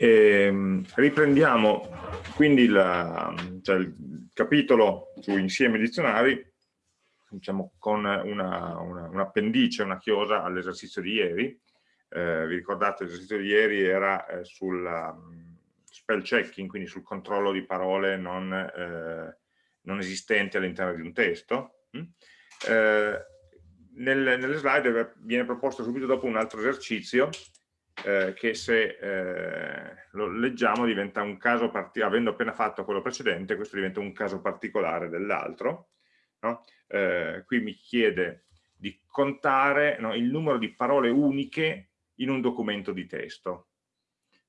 E, ehm, riprendiamo quindi la, cioè il capitolo su insieme dizionari diciamo, con un'appendice, una, un una chiosa all'esercizio di ieri. Eh, vi ricordate l'esercizio di ieri era eh, sul um, spell checking, quindi sul controllo di parole non, eh, non esistenti all'interno di un testo. Mm? Eh, nel, nelle slide viene proposto subito dopo un altro esercizio eh, che se eh, lo leggiamo diventa un caso, avendo appena fatto quello precedente, questo diventa un caso particolare dell'altro. No? Eh, qui mi chiede di contare no, il numero di parole uniche in un documento di testo.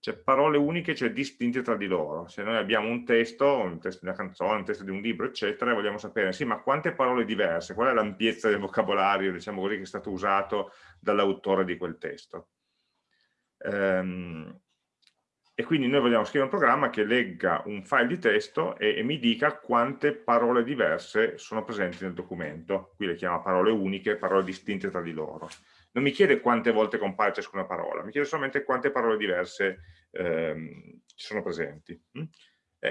Cioè parole uniche, cioè distinte tra di loro. Se noi abbiamo un testo, un testo di una canzone, un testo di un libro, eccetera, e vogliamo sapere, sì, ma quante parole diverse, qual è l'ampiezza del vocabolario, diciamo così, che è stato usato dall'autore di quel testo. Ehm, e quindi noi vogliamo scrivere un programma che legga un file di testo e, e, mi dica quante parole diverse sono presenti nel documento. Qui le chiama parole uniche, parole distinte tra di loro. Non mi chiede quante volte compare ciascuna parola, mi chiede solamente quante parole diverse ehm, sono presenti. Mm?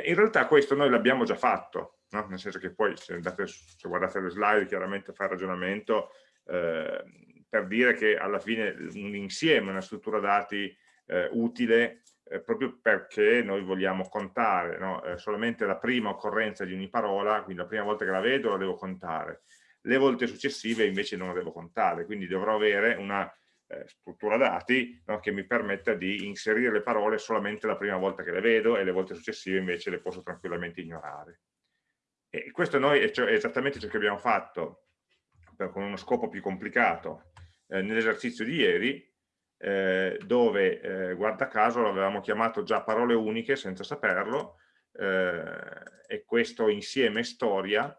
In realtà questo noi l'abbiamo già fatto, no? nel senso che poi se, andate, se, guardate le slide chiaramente fa il ragionamento eh, per dire che alla fine un insieme, una struttura dati eh, utile eh, proprio perché noi vogliamo contare no? eh, solamente la prima occorrenza di ogni parola, quindi la prima volta che la vedo la devo contare, le volte successive invece non la devo contare, quindi dovrò avere una eh, struttura dati no? che mi permetta di inserire le parole solamente la prima volta che le vedo e le volte successive invece le posso tranquillamente ignorare. E questo noi è, cioè, è esattamente ciò che abbiamo fatto con uno scopo più complicato eh, nell'esercizio di ieri, eh, dove, eh, guarda caso, l'avevamo chiamato già parole uniche senza saperlo, eh, e questo insieme storia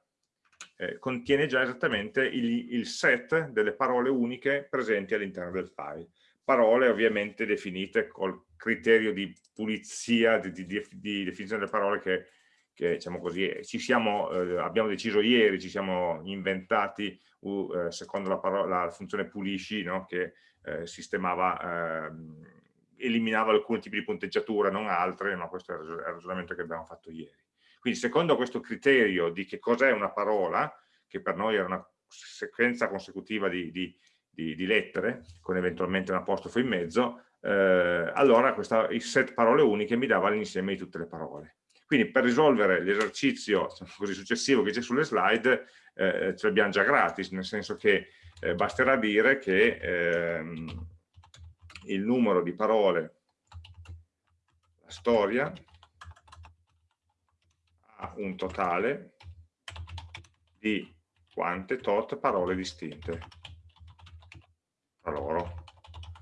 contiene già esattamente il, il, set delle parole uniche presenti all'interno del file. Parole ovviamente definite col criterio di pulizia, di, di, di definizione delle parole che, che diciamo così, ci siamo, eh, abbiamo deciso ieri, ci siamo inventati uh, secondo la, parola, la, funzione pulisci no? che eh, sistemava, ehm, eliminava alcuni tipi di punteggiatura, non altre, ma questo è il ragionamento che abbiamo fatto ieri. Quindi secondo questo criterio di che cos'è una parola, che per noi era una sequenza consecutiva di, di, di, di lettere, con eventualmente un apostrofo in mezzo, eh, allora questa, il set parole uniche mi dava l'insieme di tutte le parole. Quindi per risolvere l'esercizio diciamo successivo che c'è sulle slide, eh, ce l'abbiamo già gratis, nel senso che eh, basterà dire che ehm, il numero di parole, la storia, ha un totale di quante tot parole distinte tra loro.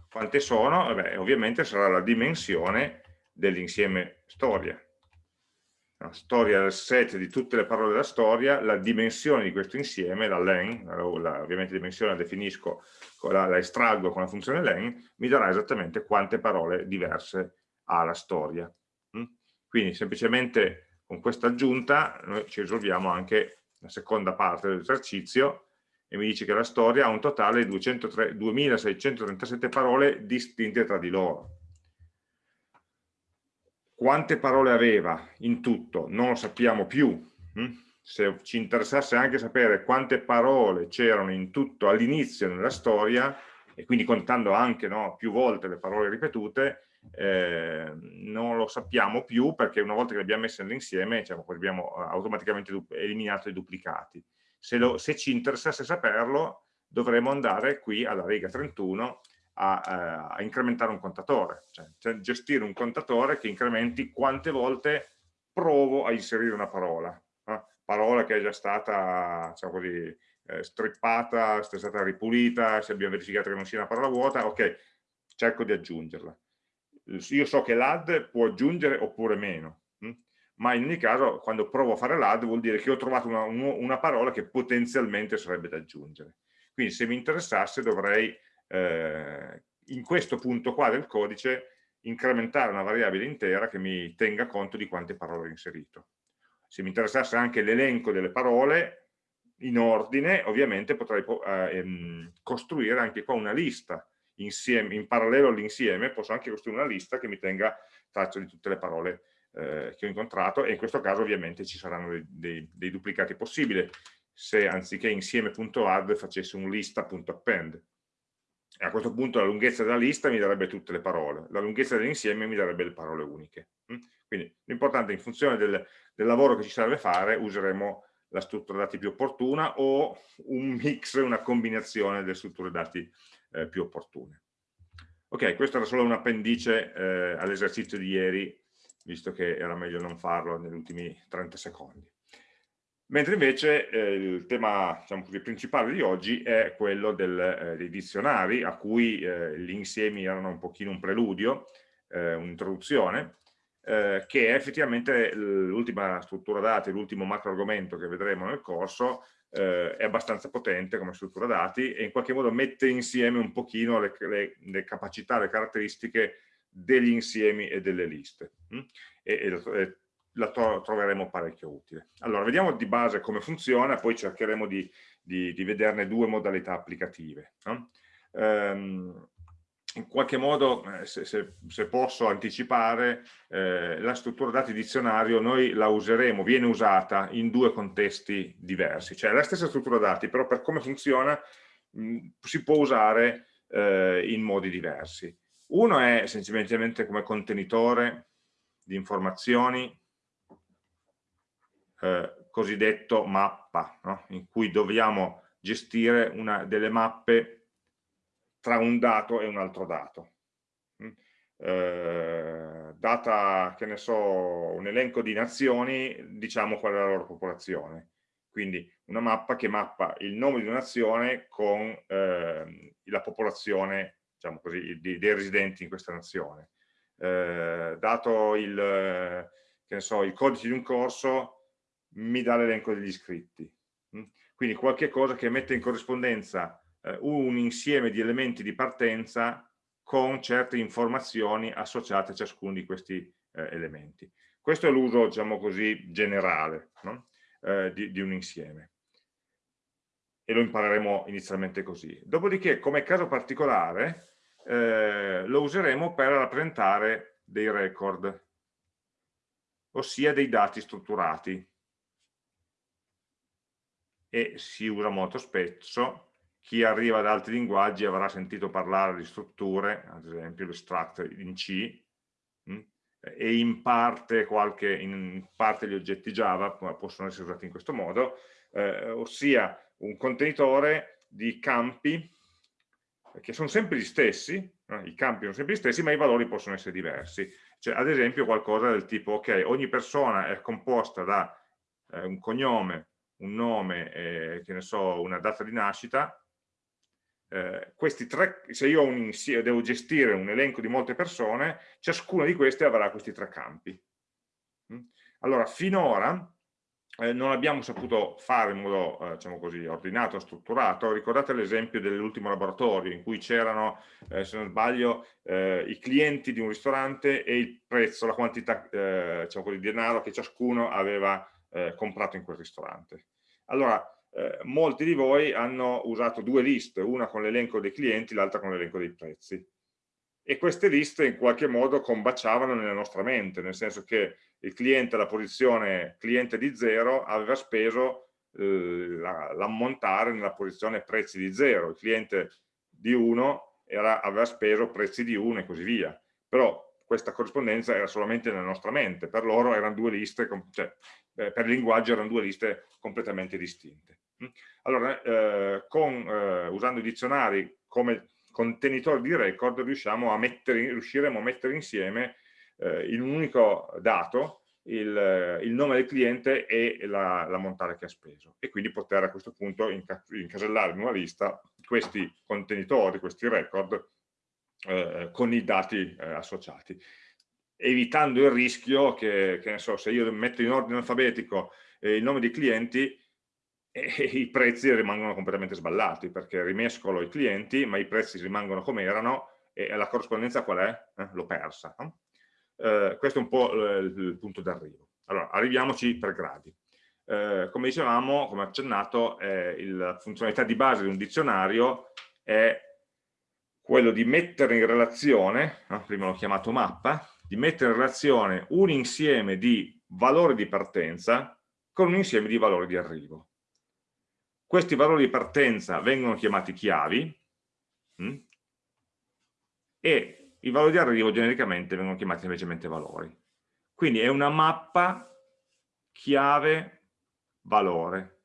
Quante sono? Beh, ovviamente sarà la dimensione dell'insieme storia la storia del set di tutte le parole della storia, la dimensione di questo insieme, la len, la, ovviamente dimensione la definisco, la, la, estraggo con la funzione len, mi darà esattamente quante parole diverse ha la storia. Mm? Quindi semplicemente con questa aggiunta noi ci risolviamo anche la seconda parte dell'esercizio e mi dice che la storia ha un totale di 2637 parole distinte tra di loro quante parole aveva in tutto non lo sappiamo più. Hm? Se ci interessasse anche sapere quante parole c'erano in tutto all'inizio nella storia, e quindi contando anche no, più volte le parole ripetute, eh, non lo sappiamo più perché una volta che le abbiamo messe insieme diciamo, abbiamo automaticamente eliminato i duplicati. Se, lo, se ci interessasse saperlo dovremmo andare qui alla riga 31 a, eh, a incrementare un contatore, cioè, cioè, gestire un contatore che incrementi quante volte provo a inserire una parola, eh? parola che è già stata diciamo così, eh, strippata, è stata ripulita, se abbiamo verificato che non sia una parola vuota, ok, cerco di aggiungerla. Io so che l'add può aggiungere oppure meno, hm? ma in ogni caso quando provo a fare l'add vuol dire che ho trovato una, una parola che potenzialmente sarebbe da aggiungere. Quindi se mi interessasse dovrei eh, in questo punto qua del codice incrementare una variabile intera che mi tenga conto di quante parole ho inserito. Se mi interessasse anche l'elenco delle parole in ordine, ovviamente potrei eh, ehm, costruire anche qua una lista insieme, in parallelo all'insieme posso anche costruire una lista che mi tenga traccia di tutte le parole eh, che ho incontrato e in questo caso ovviamente ci saranno dei, dei, dei duplicati possibili se anziché insieme.add facessi un lista.append e a questo punto la lunghezza della lista mi darebbe tutte le parole, la lunghezza dell'insieme mi darebbe le parole uniche. Mm? Quindi l'importante in funzione del, del, lavoro che ci serve fare useremo la struttura dati più opportuna o un mix, una combinazione delle strutture dati eh, più opportune. Ok, questo era solo un appendice eh, all'esercizio di ieri, visto che era meglio non farlo negli ultimi 30 secondi. Mentre invece eh, il tema diciamo così, principale di oggi è quello del, eh, dei dizionari, a cui eh, gli insiemi erano un pochino un preludio, eh, un'introduzione, eh, che è effettivamente l'ultima struttura dati, l'ultimo macro argomento che vedremo nel corso, eh, è abbastanza potente come struttura dati e in qualche modo mette insieme un pochino le, le, le capacità, le caratteristiche degli insiemi e delle liste. Mm? E, e, la troveremo parecchio utile. Allora, vediamo di base come funziona, poi cercheremo di, di, di vederne due modalità applicative. No? Um, in qualche modo, eh, se, se, se, posso anticipare, eh, la struttura dati dizionario noi la useremo, viene usata in due contesti diversi, cioè la stessa struttura dati, però per come funziona mh, si può usare eh, in modi diversi. Uno è semplicemente come contenitore di informazioni eh, cosiddetto mappa, no? in cui dobbiamo gestire una, delle mappe tra un dato e un altro dato. Mm? Eh, data, che ne so, un elenco di nazioni, diciamo qual è la loro popolazione. Quindi una mappa che mappa il nome di una nazione con eh, la popolazione, diciamo così, di, dei residenti in questa nazione. Eh, dato il, so, il codice di un corso, mi dà l'elenco degli iscritti. Mm? Quindi qualche cosa che mette in corrispondenza eh, un insieme di elementi di partenza con certe informazioni associate a ciascuno di questi eh, elementi. Questo è l'uso, diciamo così, generale no? eh, di, di, un insieme. E lo impareremo inizialmente così. Dopodiché, come caso particolare, eh, lo useremo per rappresentare dei record, ossia dei dati strutturati e si usa molto spesso. Chi arriva da altri linguaggi avrà sentito parlare di strutture, ad esempio l'extract in C? Mm, e in parte, qualche, in parte gli oggetti Java possono essere usati in questo modo, eh, ossia un contenitore di campi che sono sempre gli stessi, eh, i campi sono sempre gli stessi, ma i valori possono essere diversi. Cioè, ad esempio qualcosa del tipo, ok, ogni persona è composta da eh, un cognome, un nome, eh, che ne so, una data di nascita, eh, questi tre, se io un, devo gestire un elenco di molte persone, ciascuna di queste avrà questi tre campi. Mm? Allora, finora eh, non abbiamo saputo fare in modo, eh, diciamo così, ordinato, strutturato. Ricordate l'esempio dell'ultimo laboratorio in cui c'erano, eh, se non sbaglio, eh, i clienti di un ristorante e il prezzo, la quantità, eh, diciamo così, di denaro che ciascuno aveva eh, comprato in quel ristorante. Allora, eh, molti di voi hanno usato due liste, una con l'elenco dei clienti, l'altra con l'elenco dei prezzi. E queste liste in qualche modo combaciavano nella nostra mente, nel senso che il cliente alla posizione cliente di 0 aveva speso eh, l'ammontare nella posizione prezzi di 0, il cliente di 1 aveva speso prezzi di 1 e così via. Però questa corrispondenza era solamente nella nostra mente, per loro erano due liste, cioè, eh, per il linguaggio erano due liste completamente distinte. Mm? Allora, eh, con, eh, usando i dizionari come contenitori di record riusciamo a mettere, riusciremo a mettere insieme eh, in un unico dato il, il, nome del cliente e l'ammontare la che ha speso e quindi poter a questo punto incasellare in una lista questi contenitori, questi record eh, con i dati eh, associati, evitando il rischio che, che so, se io metto in ordine alfabetico eh, il nome dei clienti, i prezzi rimangono completamente sballati, perché rimescolo i clienti, ma i prezzi rimangono come erano, e la corrispondenza qual è? Eh, L'ho persa. No? Eh, questo è un po' il, il punto d'arrivo. Allora, arriviamoci per gradi. Eh, come dicevamo, come accennato, la funzionalità di base di un dizionario è quello di mettere in relazione, no? prima l'ho chiamato mappa, di mettere in relazione un insieme di valori di partenza con un insieme di valori di arrivo. Questi valori di partenza vengono chiamati chiavi mh? Hm? e i valori di arrivo genericamente vengono chiamati semplicemente valori. Quindi è una mappa chiave valore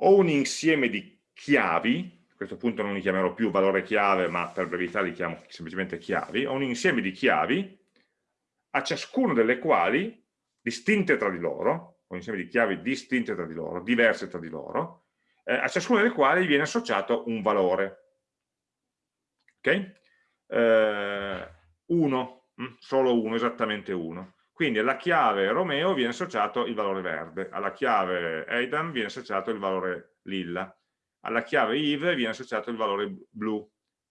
ho un insieme di chiavi, a questo punto non li chiamerò più valore chiave, ma per brevità li chiamo semplicemente chiavi, ho un insieme di chiavi a ciascuno delle quali, distinte tra di loro, un insieme di chiavi distinte tra di loro, diverse tra di loro, eh, a ciascuno delle quali viene associato un valore. Ok? Eh, uno, mm, solo uno, esattamente uno. Quindi alla chiave Romeo viene associato il valore verde, alla chiave Aidan viene associato il valore lilla, alla chiave Yves viene associato il valore blu,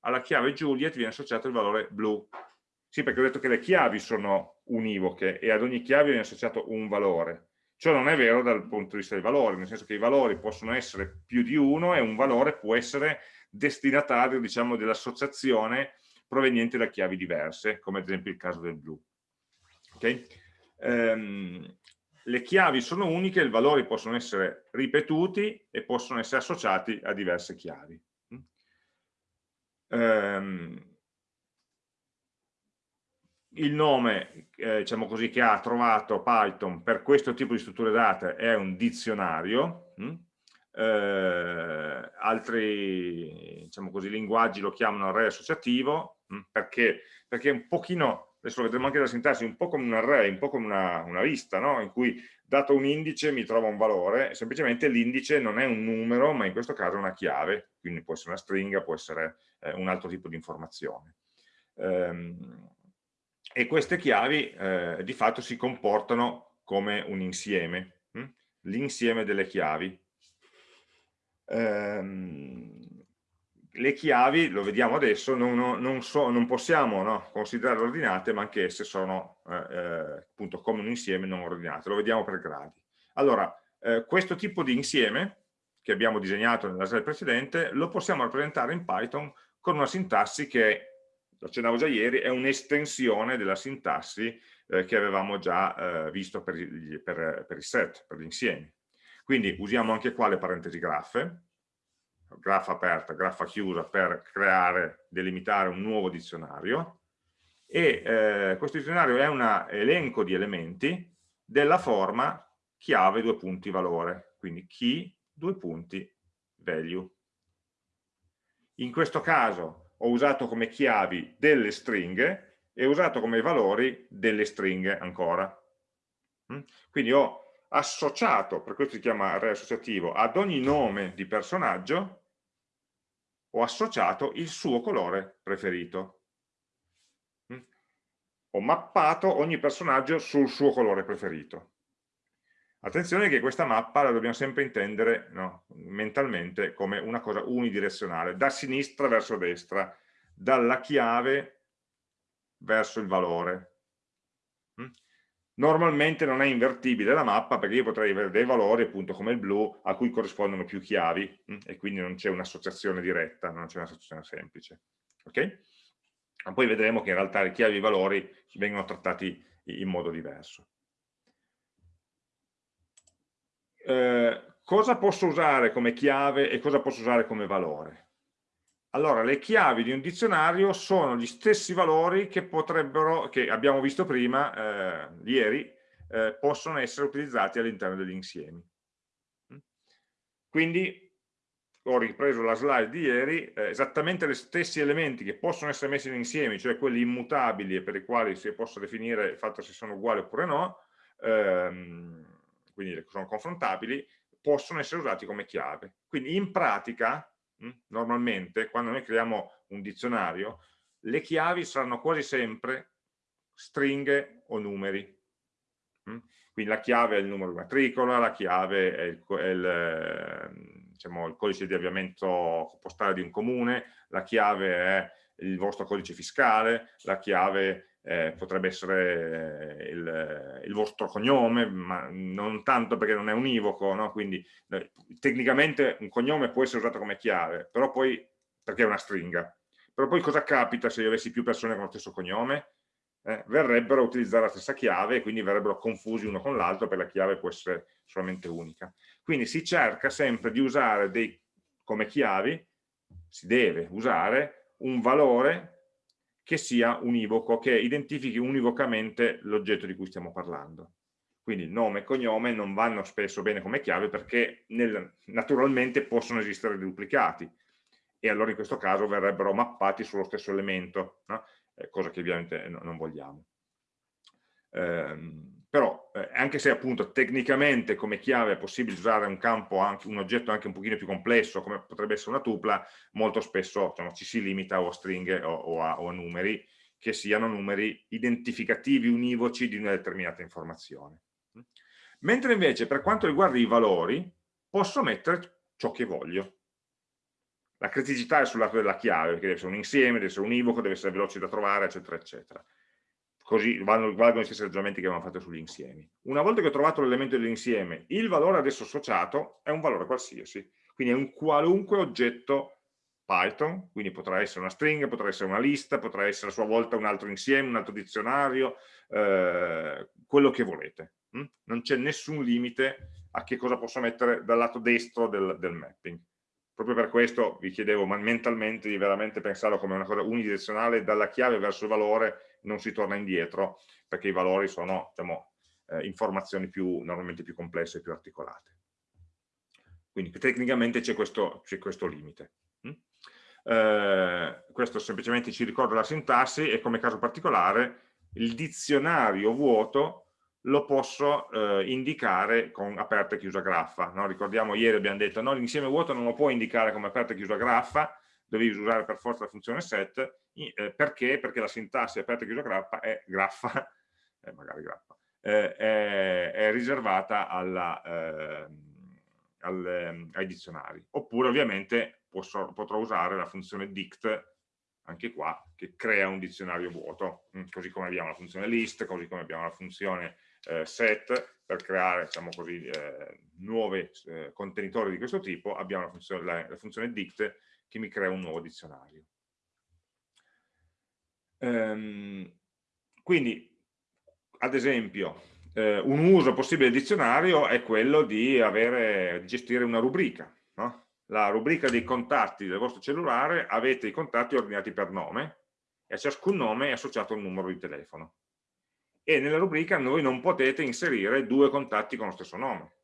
alla chiave Juliet viene associato il valore blu. Sì, perché ho detto che le chiavi sono univoche e ad ogni chiave viene associato un valore. Ciò non è vero dal punto di vista dei valori, nel senso che i valori possono essere più di uno e un valore può essere destinatario diciamo, dell'associazione proveniente da chiavi diverse, come ad esempio il caso del blu. Okay? Ehm, le chiavi sono uniche, i valori possono essere ripetuti e possono essere associati a diverse chiavi. Ehm, il nome eh, diciamo così, che ha trovato Python per questo tipo di strutture date è un dizionario, hm? eh, altri diciamo così, linguaggi lo chiamano array associativo, hm? perché? perché un pochino adesso lo vedremo anche dalla sintassi, un po' come un array, un po' come una, una lista, no? in cui dato un indice mi trova un valore, semplicemente l'indice non è un numero, ma in questo caso è una chiave, quindi può essere una stringa, può essere eh, un altro tipo di informazione. Ehm, e queste chiavi eh, di fatto si comportano come un insieme, hm? l'insieme delle chiavi. Ehm, le chiavi, lo vediamo adesso, non, non, so, non possiamo no, considerare ordinate, ma anche esse sono eh, eh, appunto come un insieme non ordinato. Lo vediamo per gradi. Allora, eh, questo tipo di insieme che abbiamo disegnato nella slide precedente, lo possiamo rappresentare in Python con una sintassi che, lo accennavo già ieri, è un'estensione della sintassi eh, che avevamo già eh, visto per, per, per i set, per gli insiemi. Quindi usiamo anche qua le parentesi graffe, graffa aperta, graffa chiusa per creare, delimitare un nuovo dizionario e eh, questo dizionario è un elenco di elementi della forma chiave due punti valore, quindi key due punti value. In questo caso ho usato come chiavi delle stringhe e ho usato come valori delle stringhe ancora. Mm? Quindi ho associato, per questo si chiama array associativo, ad ogni nome di personaggio ho associato il suo colore preferito. Mm? Ho mappato ogni personaggio sul suo colore preferito. Attenzione che questa mappa la dobbiamo sempre intendere no, mentalmente come una cosa unidirezionale, da sinistra verso destra, dalla chiave verso il valore. Mm? Normalmente non è invertibile la mappa perché io potrei avere dei valori appunto come il blu a cui corrispondono più chiavi mh? e quindi non c'è un'associazione diretta, non c'è un'associazione semplice. Ok? Ma poi vedremo che in realtà le chiavi e i valori vengono trattati in modo diverso. Eh, cosa posso usare come chiave e cosa posso usare come valore? Allora, le chiavi di un dizionario sono gli stessi valori che potrebbero, che abbiamo visto prima, eh, ieri, eh, possono essere utilizzati all'interno degli insiemi. Mm? Quindi ho ripreso la slide di ieri, eh, esattamente gli stessi elementi che possono essere messi in insieme, cioè quelli immutabili e per i quali si possa definire il fatto se sono uguali oppure no, ehm, quindi sono confrontabili, possono essere usati come chiave. Quindi in pratica? Normalmente quando noi creiamo un dizionario le chiavi saranno quasi sempre stringhe o numeri mm? quindi la chiave è il numero di matricola la chiave è il, è il, ehm, diciamo, il codice di avviamento postale di un comune la chiave è il vostro codice fiscale, la chiave eh, potrebbe essere eh, il, il, vostro cognome, ma non tanto perché non è univoco, no? quindi eh, tecnicamente un cognome può essere usato come chiave, però poi, perché è una stringa, però poi cosa capita se io avessi più persone con lo stesso cognome? Eh, verrebbero a utilizzare la stessa chiave e quindi verrebbero confusi uno con l'altro perché la chiave può essere solamente unica. Quindi si cerca sempre di usare dei, come chiavi, si deve usare un valore che sia univoco, che identifichi univocamente l'oggetto di cui stiamo parlando. Quindi nome e cognome non vanno spesso bene come chiave perché nel, naturalmente possono esistere duplicati e allora in questo caso verrebbero mappati sullo stesso elemento, no? eh, cosa che ovviamente no, non vogliamo. Eh, però eh, anche se appunto tecnicamente come chiave è possibile usare un campo, anche, un oggetto anche un pochino più complesso come potrebbe essere una tupla, molto spesso diciamo, ci si limita o a stringhe o, o, a, o, a, numeri che siano numeri identificativi univoci di una determinata informazione. Mentre invece per quanto riguarda i valori posso mettere ciò che voglio. La criticità è sul lato della chiave, perché deve essere un insieme, deve essere univoco, deve essere veloce da trovare, eccetera, eccetera così valgono gli stessi ragionamenti che abbiamo fatto sugli insiemi. Una volta che ho trovato l'elemento dell'insieme, il valore adesso associato è un valore qualsiasi, quindi è un qualunque oggetto Python, quindi potrà essere una stringa, potrà essere una lista, potrà essere a sua volta un altro insieme, un altro dizionario, eh, quello che volete. Hm? Non c'è nessun limite a che cosa posso mettere dal lato destro del, del mapping. Proprio per questo vi chiedevo mentalmente di veramente pensarlo come una cosa unidirezionale dalla chiave verso il valore non si torna indietro perché i valori sono diciamo, eh, informazioni più, normalmente più complesse e più articolate. Quindi tecnicamente c'è questo, questo, limite. Mm? Eh, questo semplicemente ci ricorda la sintassi e come caso particolare il dizionario vuoto lo posso eh, indicare con aperta e chiusa graffa. No? Ricordiamo ieri abbiamo detto no, l'insieme vuoto non lo può indicare come aperta e chiusa graffa, devi usare per forza la funzione set, eh, perché? Perché la sintassi aperta e chiusa graffa è, graffa, eh, magari graffa, eh, è, è, riservata alla, ehm, al, ehm, ai dizionari. Oppure ovviamente posso, potrò usare la funzione dict, anche qua, che crea un dizionario vuoto, mm, così come abbiamo la funzione list, così come abbiamo la funzione eh, set, per creare diciamo così, eh, nuovi eh, contenitori di questo tipo, abbiamo la funzione, la, la funzione dict che mi crea un nuovo dizionario. Ehm, quindi, ad esempio, eh, un uso possibile del dizionario è quello di, avere, di gestire una rubrica. No? La rubrica dei contatti del vostro cellulare avete i contatti ordinati per nome e a ciascun nome è associato un numero di telefono. E nella rubrica voi non potete inserire due contatti con lo stesso nome.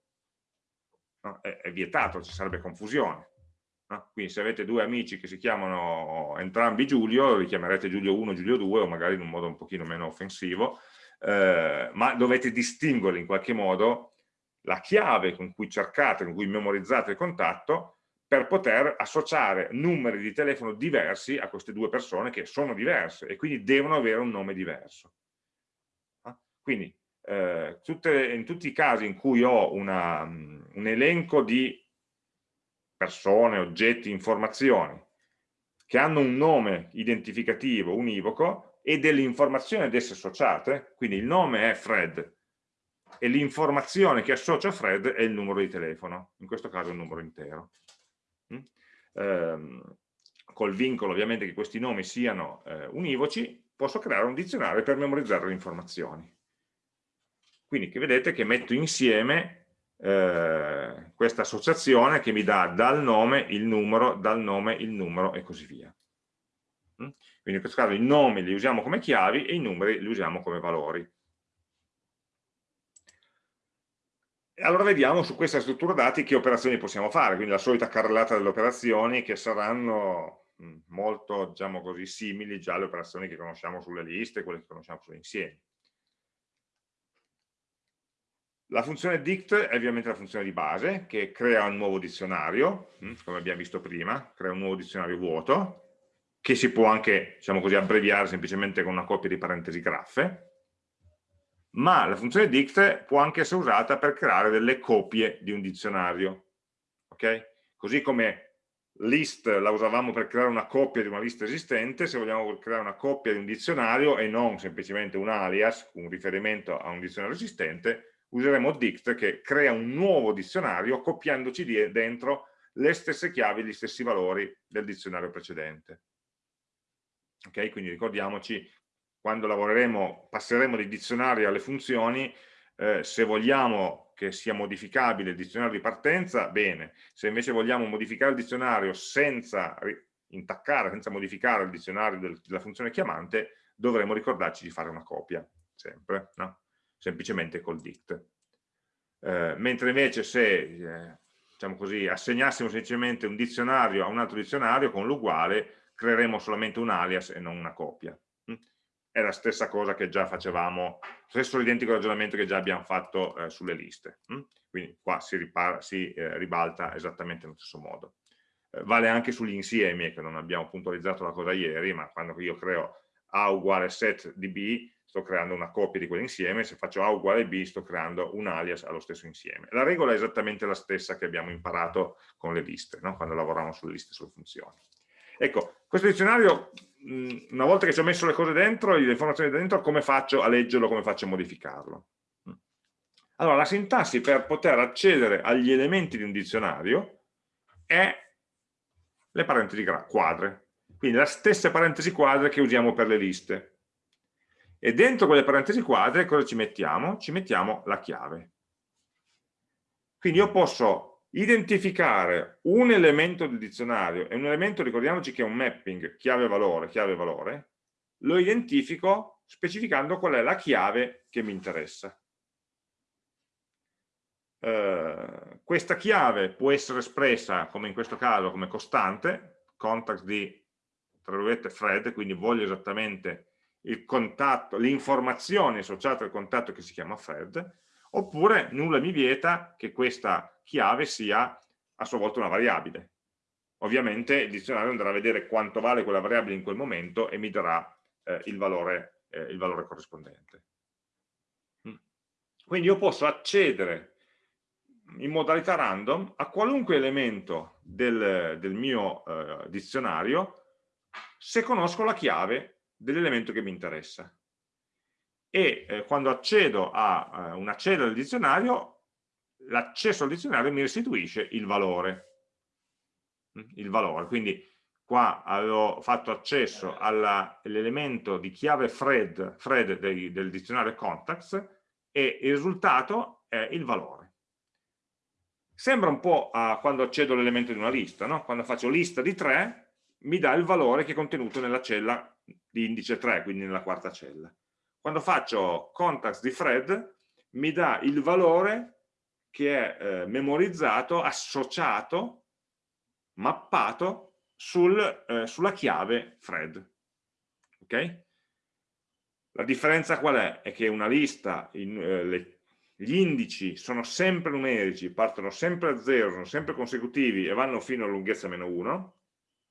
No? È, è vietato, ci sarebbe confusione. No? Quindi se avete due amici che si chiamano entrambi Giulio, li chiamerete Giulio 1, Giulio 2 o magari in un modo un pochino meno offensivo, eh, ma dovete distinguere in qualche modo la chiave con cui cercate, con cui memorizzate il contatto per poter associare numeri di telefono diversi a queste due persone che sono diverse e quindi devono avere un nome diverso. Quindi eh, tutte, in tutti i casi in cui ho una, un elenco di persone, oggetti, informazioni che hanno un nome identificativo univoco e delle informazioni ad esse associate, quindi il nome è Fred e l'informazione che associa Fred è il numero di telefono, in questo caso è un numero intero. Mm? Ehm, col vincolo ovviamente che questi nomi siano eh, univoci, posso creare un dizionario per memorizzare le informazioni. Quindi che vedete che metto insieme eh, questa associazione che mi dà dal nome il numero, dal nome il numero e così via. Mm? Quindi in questo caso i nomi li usiamo come chiavi e i numeri li usiamo come valori. allora vediamo su questa struttura dati che operazioni possiamo fare, quindi la solita carrellata delle operazioni che saranno mm, molto, diciamo così, simili già alle operazioni che conosciamo sulle liste, quelle che conosciamo sugli insiemi. La funzione dict è ovviamente la funzione di base che crea un nuovo dizionario, hm, come abbiamo visto prima, crea un nuovo dizionario vuoto, che si può anche, diciamo così, abbreviare semplicemente con una coppia di parentesi graffe, ma la funzione dict può anche essere usata per creare delle copie di un dizionario, ok? Così come list la usavamo per creare una coppia di una lista esistente, se vogliamo creare una coppia di un dizionario e non semplicemente un alias, un riferimento a un dizionario esistente, useremo dict che crea un nuovo dizionario copiandoci dentro le stesse chiavi, gli stessi valori del dizionario precedente. Ok, quindi ricordiamoci, quando lavoreremo, passeremo dai dizionari alle funzioni, eh, se vogliamo che sia modificabile il dizionario di partenza, bene. Se invece vogliamo modificare il dizionario senza intaccare, senza modificare il dizionario del, della funzione chiamante, dovremo ricordarci di fare una copia, sempre, no? Semplicemente col dict. Eh, mentre invece se eh, diciamo così, assegnassimo semplicemente un dizionario a un altro dizionario con l'uguale, creeremo solamente un alias e non una copia è la stessa cosa che già facevamo, stesso identico ragionamento che già abbiamo fatto eh, sulle liste. Hm? Quindi qua si, si eh, ribalta esattamente nello stesso modo. Eh, vale anche sugli insiemi, che non abbiamo puntualizzato la cosa ieri, ma quando io creo A uguale set di B, sto creando una coppia di quell'insieme, se faccio A uguale B sto creando un alias allo stesso insieme. La regola è esattamente la stessa che abbiamo imparato con le liste, no? quando lavoriamo sulle liste sulle funzioni. Ecco, questo dizionario, una volta che ci ho messo le cose dentro, le informazioni dentro, come faccio a leggerlo, come faccio a modificarlo? Allora, la sintassi per poter accedere agli elementi di un dizionario è le parentesi quadre, quindi la stessa parentesi quadre che usiamo per le liste. E dentro quelle parentesi quadre cosa ci mettiamo? Ci mettiamo la chiave. Quindi io posso identificare un elemento del dizionario e un elemento, ricordiamoci che è un mapping chiave-valore, chiave-valore, lo identifico specificando qual è la chiave che mi interessa. Uh, questa chiave può essere espressa, come in questo caso, come costante, contact di, tra virgolette, Fred, quindi voglio esattamente il contatto, l'informazione associata al contatto che si chiama Fred, oppure nulla mi vieta che questa chiave sia a sua volta una variabile. Ovviamente il dizionario andrà a vedere quanto vale quella variabile in quel momento e mi darà eh, il, valore, eh, il, valore, corrispondente. Mm. Quindi io posso accedere in modalità random a qualunque elemento del, del mio eh, dizionario se conosco la chiave dell'elemento che mi interessa e eh, quando accedo a eh, una cella del dizionario, l'accesso al dizionario mi restituisce il valore. Mm, il valore, quindi qua avevo fatto accesso all'elemento di chiave Fred, Fred dei, del dizionario contacts e il risultato è il valore. Sembra un po' a quando accedo all'elemento di una lista, no? quando faccio lista di 3 mi dà il valore che è contenuto nella cella di indice 3, quindi nella quarta cella quando faccio contacts di Fred mi dà il valore che è eh, memorizzato, associato, mappato sul, eh, sulla chiave Fred. Ok? La differenza qual è? È che una lista, in, eh, le, gli indici sono sempre numerici, partono sempre a zero, sono sempre consecutivi e vanno fino a lunghezza meno 1.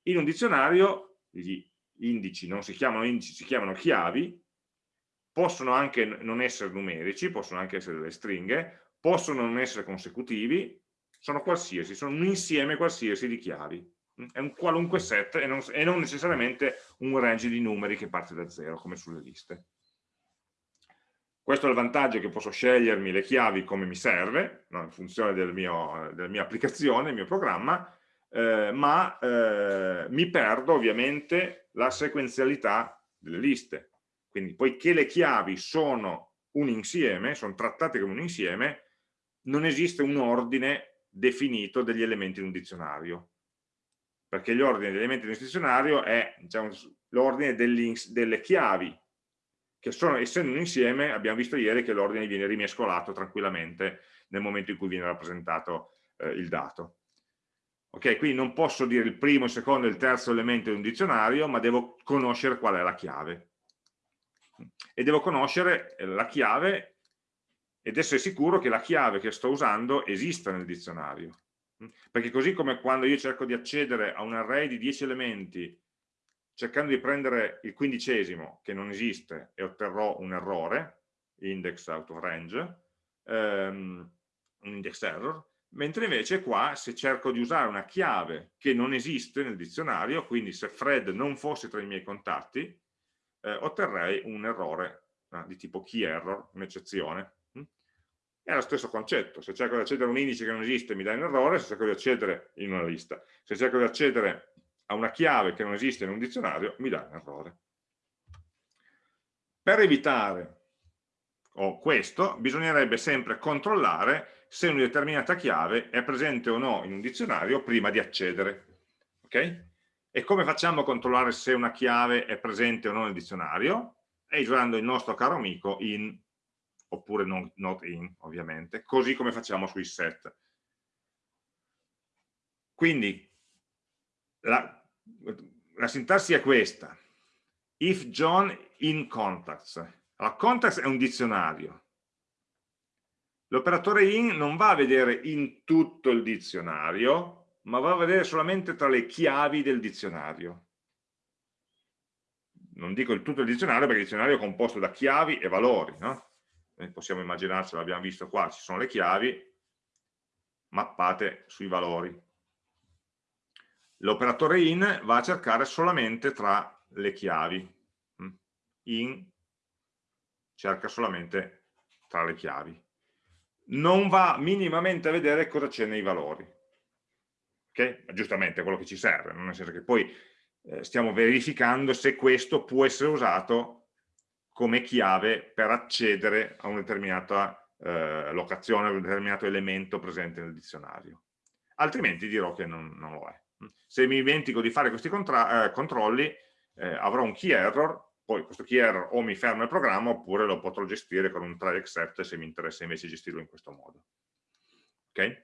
In un dizionario gli indici non si chiamano indici, si chiamano chiavi possono anche non essere numerici, possono anche essere delle stringhe, possono non essere consecutivi, sono qualsiasi, sono un insieme qualsiasi di chiavi. È un qualunque set e non, e non necessariamente un range di numeri che parte da zero, come sulle liste. Questo è il vantaggio che posso scegliermi le chiavi come mi serve, no, in funzione del mio, della mia applicazione, del mio programma, eh, ma eh, mi perdo ovviamente la sequenzialità delle liste. Quindi poiché le chiavi sono un insieme, sono trattate come un insieme, non esiste un ordine definito degli elementi in un dizionario. Perché l'ordine degli elementi in un dizionario è diciamo, l'ordine delle chiavi, che sono, essendo un insieme, abbiamo visto ieri che l'ordine viene rimescolato tranquillamente nel momento in cui viene rappresentato eh, il dato. Ok, quindi non posso dire il primo, il secondo e il terzo elemento di un dizionario, ma devo conoscere qual è la chiave e devo conoscere eh, la chiave ed essere sicuro che la chiave che sto usando esista nel dizionario. Mm? Perché così come quando io cerco di accedere a un array di 10 elementi cercando di prendere il quindicesimo che non esiste e otterrò un errore, index out of range, um, un index error, mentre invece qua se cerco di usare una chiave che non esiste nel dizionario, quindi se Fred non fosse tra i miei contatti, eh, otterrei un errore eh, di tipo key error, un'eccezione. Mm? È lo stesso concetto, se cerco di accedere a un indice che non esiste mi dà un errore, se cerco di accedere in una lista, se cerco di accedere a una chiave che non esiste in un dizionario mi dà un errore. Per evitare o questo, bisognerebbe sempre controllare se una determinata chiave è presente o no in un dizionario prima di accedere. Okay? E come facciamo a controllare se una chiave è presente o no nel dizionario? È usando il nostro caro amico in, oppure non, not in, ovviamente, così come facciamo sui set. Quindi, la, la sintassi è questa. If John in contacts. Allora, context è un dizionario. L'operatore in non va a vedere in tutto il dizionario, ma va a vedere solamente tra le chiavi del dizionario. Non dico il tutto il dizionario perché il dizionario è composto da chiavi e valori, no? Eh, possiamo immaginarci, l'abbiamo visto qua, ci sono le chiavi mappate sui valori. L'operatore in va a cercare solamente tra le chiavi. In cerca solamente tra le chiavi. Non va minimamente a vedere cosa c'è nei valori. Okay? Giustamente è quello che ci serve, nel senso che poi eh, stiamo verificando se questo può essere usato come chiave per accedere a una determinata eh, locazione, a un determinato elemento presente nel dizionario. Altrimenti dirò che non, non lo è. Se mi dimentico di fare questi eh, controlli, eh, avrò un key error poi questo error o mi ferma il programma oppure lo potrò gestire con un try except se mi interessa invece gestirlo in questo modo. Ok?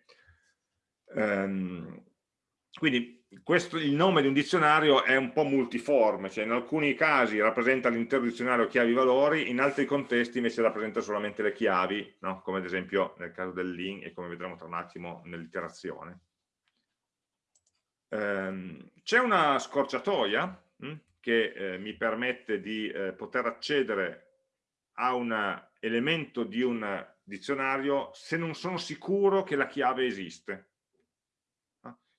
Um, quindi questo, il nome di un dizionario è un po' multiforme, cioè in alcuni casi rappresenta l'intero dizionario chiavi-valori, in altri contesti invece rappresenta solamente le chiavi, no? come ad esempio nel caso del link e come vedremo tra un attimo nell'iterazione. Um, C'è una scorciatoia hm? Che eh, mi permette di eh, poter accedere a un elemento di un dizionario se non sono sicuro che la chiave esiste.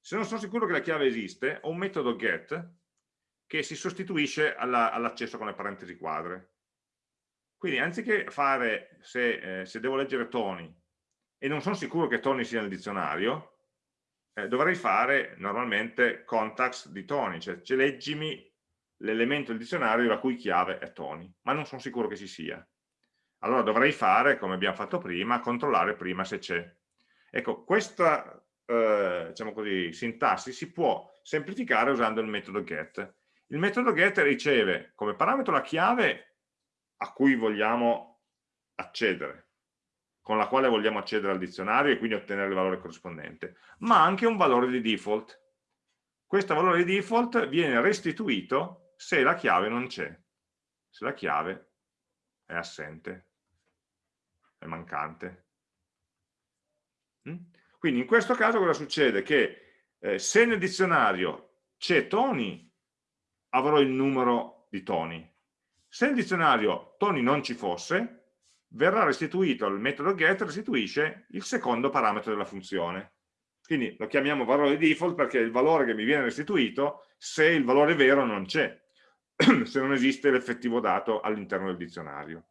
Se non sono sicuro che la chiave esiste, ho un metodo get che si sostituisce all'accesso all con le parentesi quadre. Quindi anziché fare, se, eh, se, devo leggere Tony e non sono sicuro che Tony sia nel dizionario, eh, dovrei fare normalmente contacts di Tony, cioè, cioè leggimi l'elemento del dizionario la cui chiave è Tony, ma non sono sicuro che ci sia. Allora dovrei fare, come abbiamo fatto prima, controllare prima se c'è. Ecco, questa eh, diciamo così, sintassi si può semplificare usando il metodo get. Il metodo get riceve come parametro la chiave a cui vogliamo accedere, con la quale vogliamo accedere al dizionario e quindi ottenere il valore corrispondente, ma anche un valore di default. Questo valore di default viene restituito se la chiave non c'è, se la chiave è assente, è mancante. Mm? Quindi in questo caso cosa succede? Che eh, se nel dizionario c'è Tony, avrò il numero di Tony. Se nel dizionario Tony non ci fosse, verrà restituito, il metodo get restituisce il secondo parametro della funzione. Quindi lo chiamiamo valore default perché è il valore che mi viene restituito se il valore vero non c'è. se non esiste l'effettivo dato all'interno del dizionario.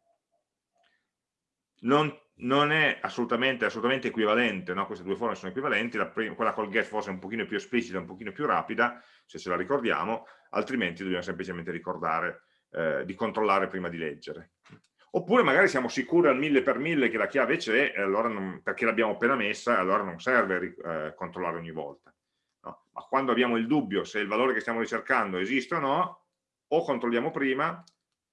Non, non è assolutamente, assolutamente equivalente, no? queste due forme sono equivalenti, prima, quella col get forse è un pochino più esplicita, un pochino più rapida, se ce la ricordiamo, altrimenti dobbiamo semplicemente ricordare eh, di controllare prima di leggere. Oppure magari siamo sicuri al mille per mille che la chiave c'è, allora perché l'abbiamo appena messa, allora non serve eh, controllare ogni volta. No? Ma quando abbiamo il dubbio se il valore che stiamo ricercando esiste o no, o controlliamo prima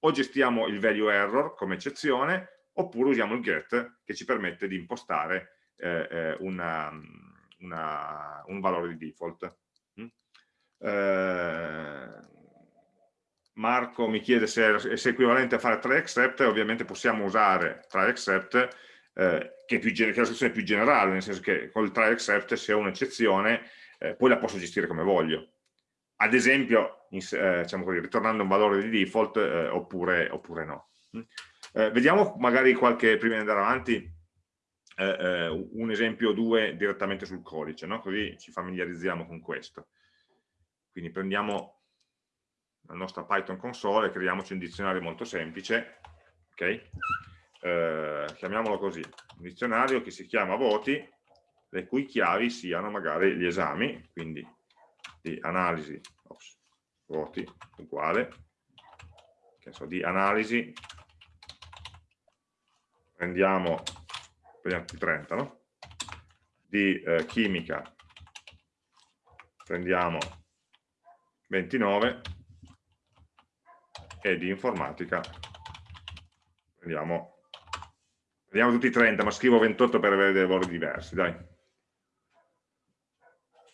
o gestiamo il value error come eccezione oppure usiamo il get che ci permette di impostare eh, eh una, una, un valore di default. Mm? Eh, Marco mi chiede se se è, equivalente a fare try except, ovviamente possiamo usare try except eh, che, è più, che, è la soluzione più generale, nel senso che con il try except se ho un'eccezione eh, poi la posso gestire come voglio ad esempio, in, eh, diciamo così, ritornando un valore di default eh, oppure, oppure, no. Mm. Eh, vediamo magari qualche, prima di andare avanti, eh, eh un esempio o due direttamente sul codice, no? così ci familiarizziamo con questo. Quindi prendiamo la nostra Python console e creiamoci un dizionario molto semplice, ok? Eh, chiamiamolo così, un dizionario che si chiama voti, le cui chiavi siano magari gli esami, quindi di analisi, ops, voti uguale, che so, di analisi, prendiamo, prendiamo 30, no? Di eh, chimica, prendiamo 29 e di informatica prendiamo, prendiamo tutti 30 ma scrivo 28 per avere dei valori diversi dai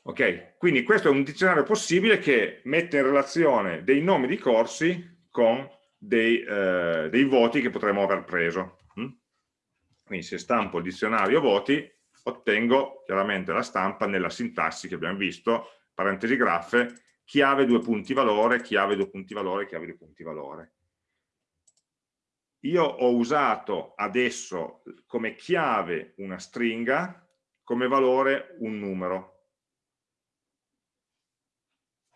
ok quindi questo è un dizionario possibile che mette in relazione dei nomi di corsi con dei, eh, dei voti che potremmo aver preso hm? quindi se stampo il dizionario voti ottengo chiaramente la stampa nella sintassi che abbiamo visto parentesi graffe chiave due punti valore, chiave due punti valore, chiave due punti valore. Io ho usato adesso come chiave una stringa, come valore un numero.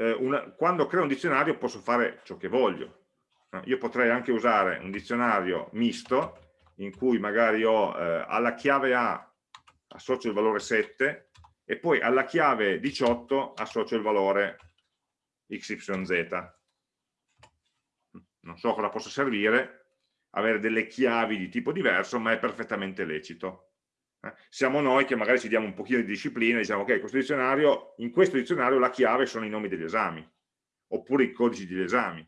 Eh, una, quando creo un dizionario posso fare ciò che voglio. Io potrei anche usare un dizionario misto in cui magari ho eh, alla chiave A associo il valore 7 e poi alla chiave 18 associo il valore XYZ. Non so cosa possa servire, avere delle chiavi di tipo diverso, ma è perfettamente lecito. Eh? Siamo noi che magari ci diamo un pochino di disciplina e diciamo ok, questo dizionario, in questo dizionario la chiave sono i nomi degli esami, oppure i codici degli esami.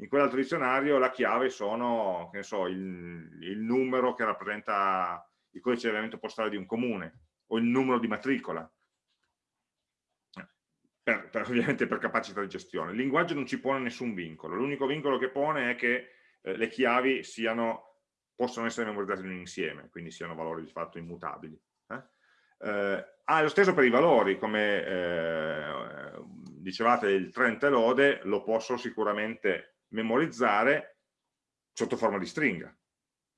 In quell'altro dizionario la chiave sono, che ne so, il, il numero che rappresenta il codice di elemento postale di un comune, o il numero di matricola per, per, ovviamente per capacità di gestione. Il linguaggio non ci pone nessun vincolo, l'unico vincolo che pone è che eh, le chiavi siano, possono essere memorizzate in un insieme, quindi siano valori di fatto immutabili. Eh? Eh, ah, lo stesso per i valori, come eh, dicevate il trend lode, lo posso sicuramente memorizzare sotto forma di stringa,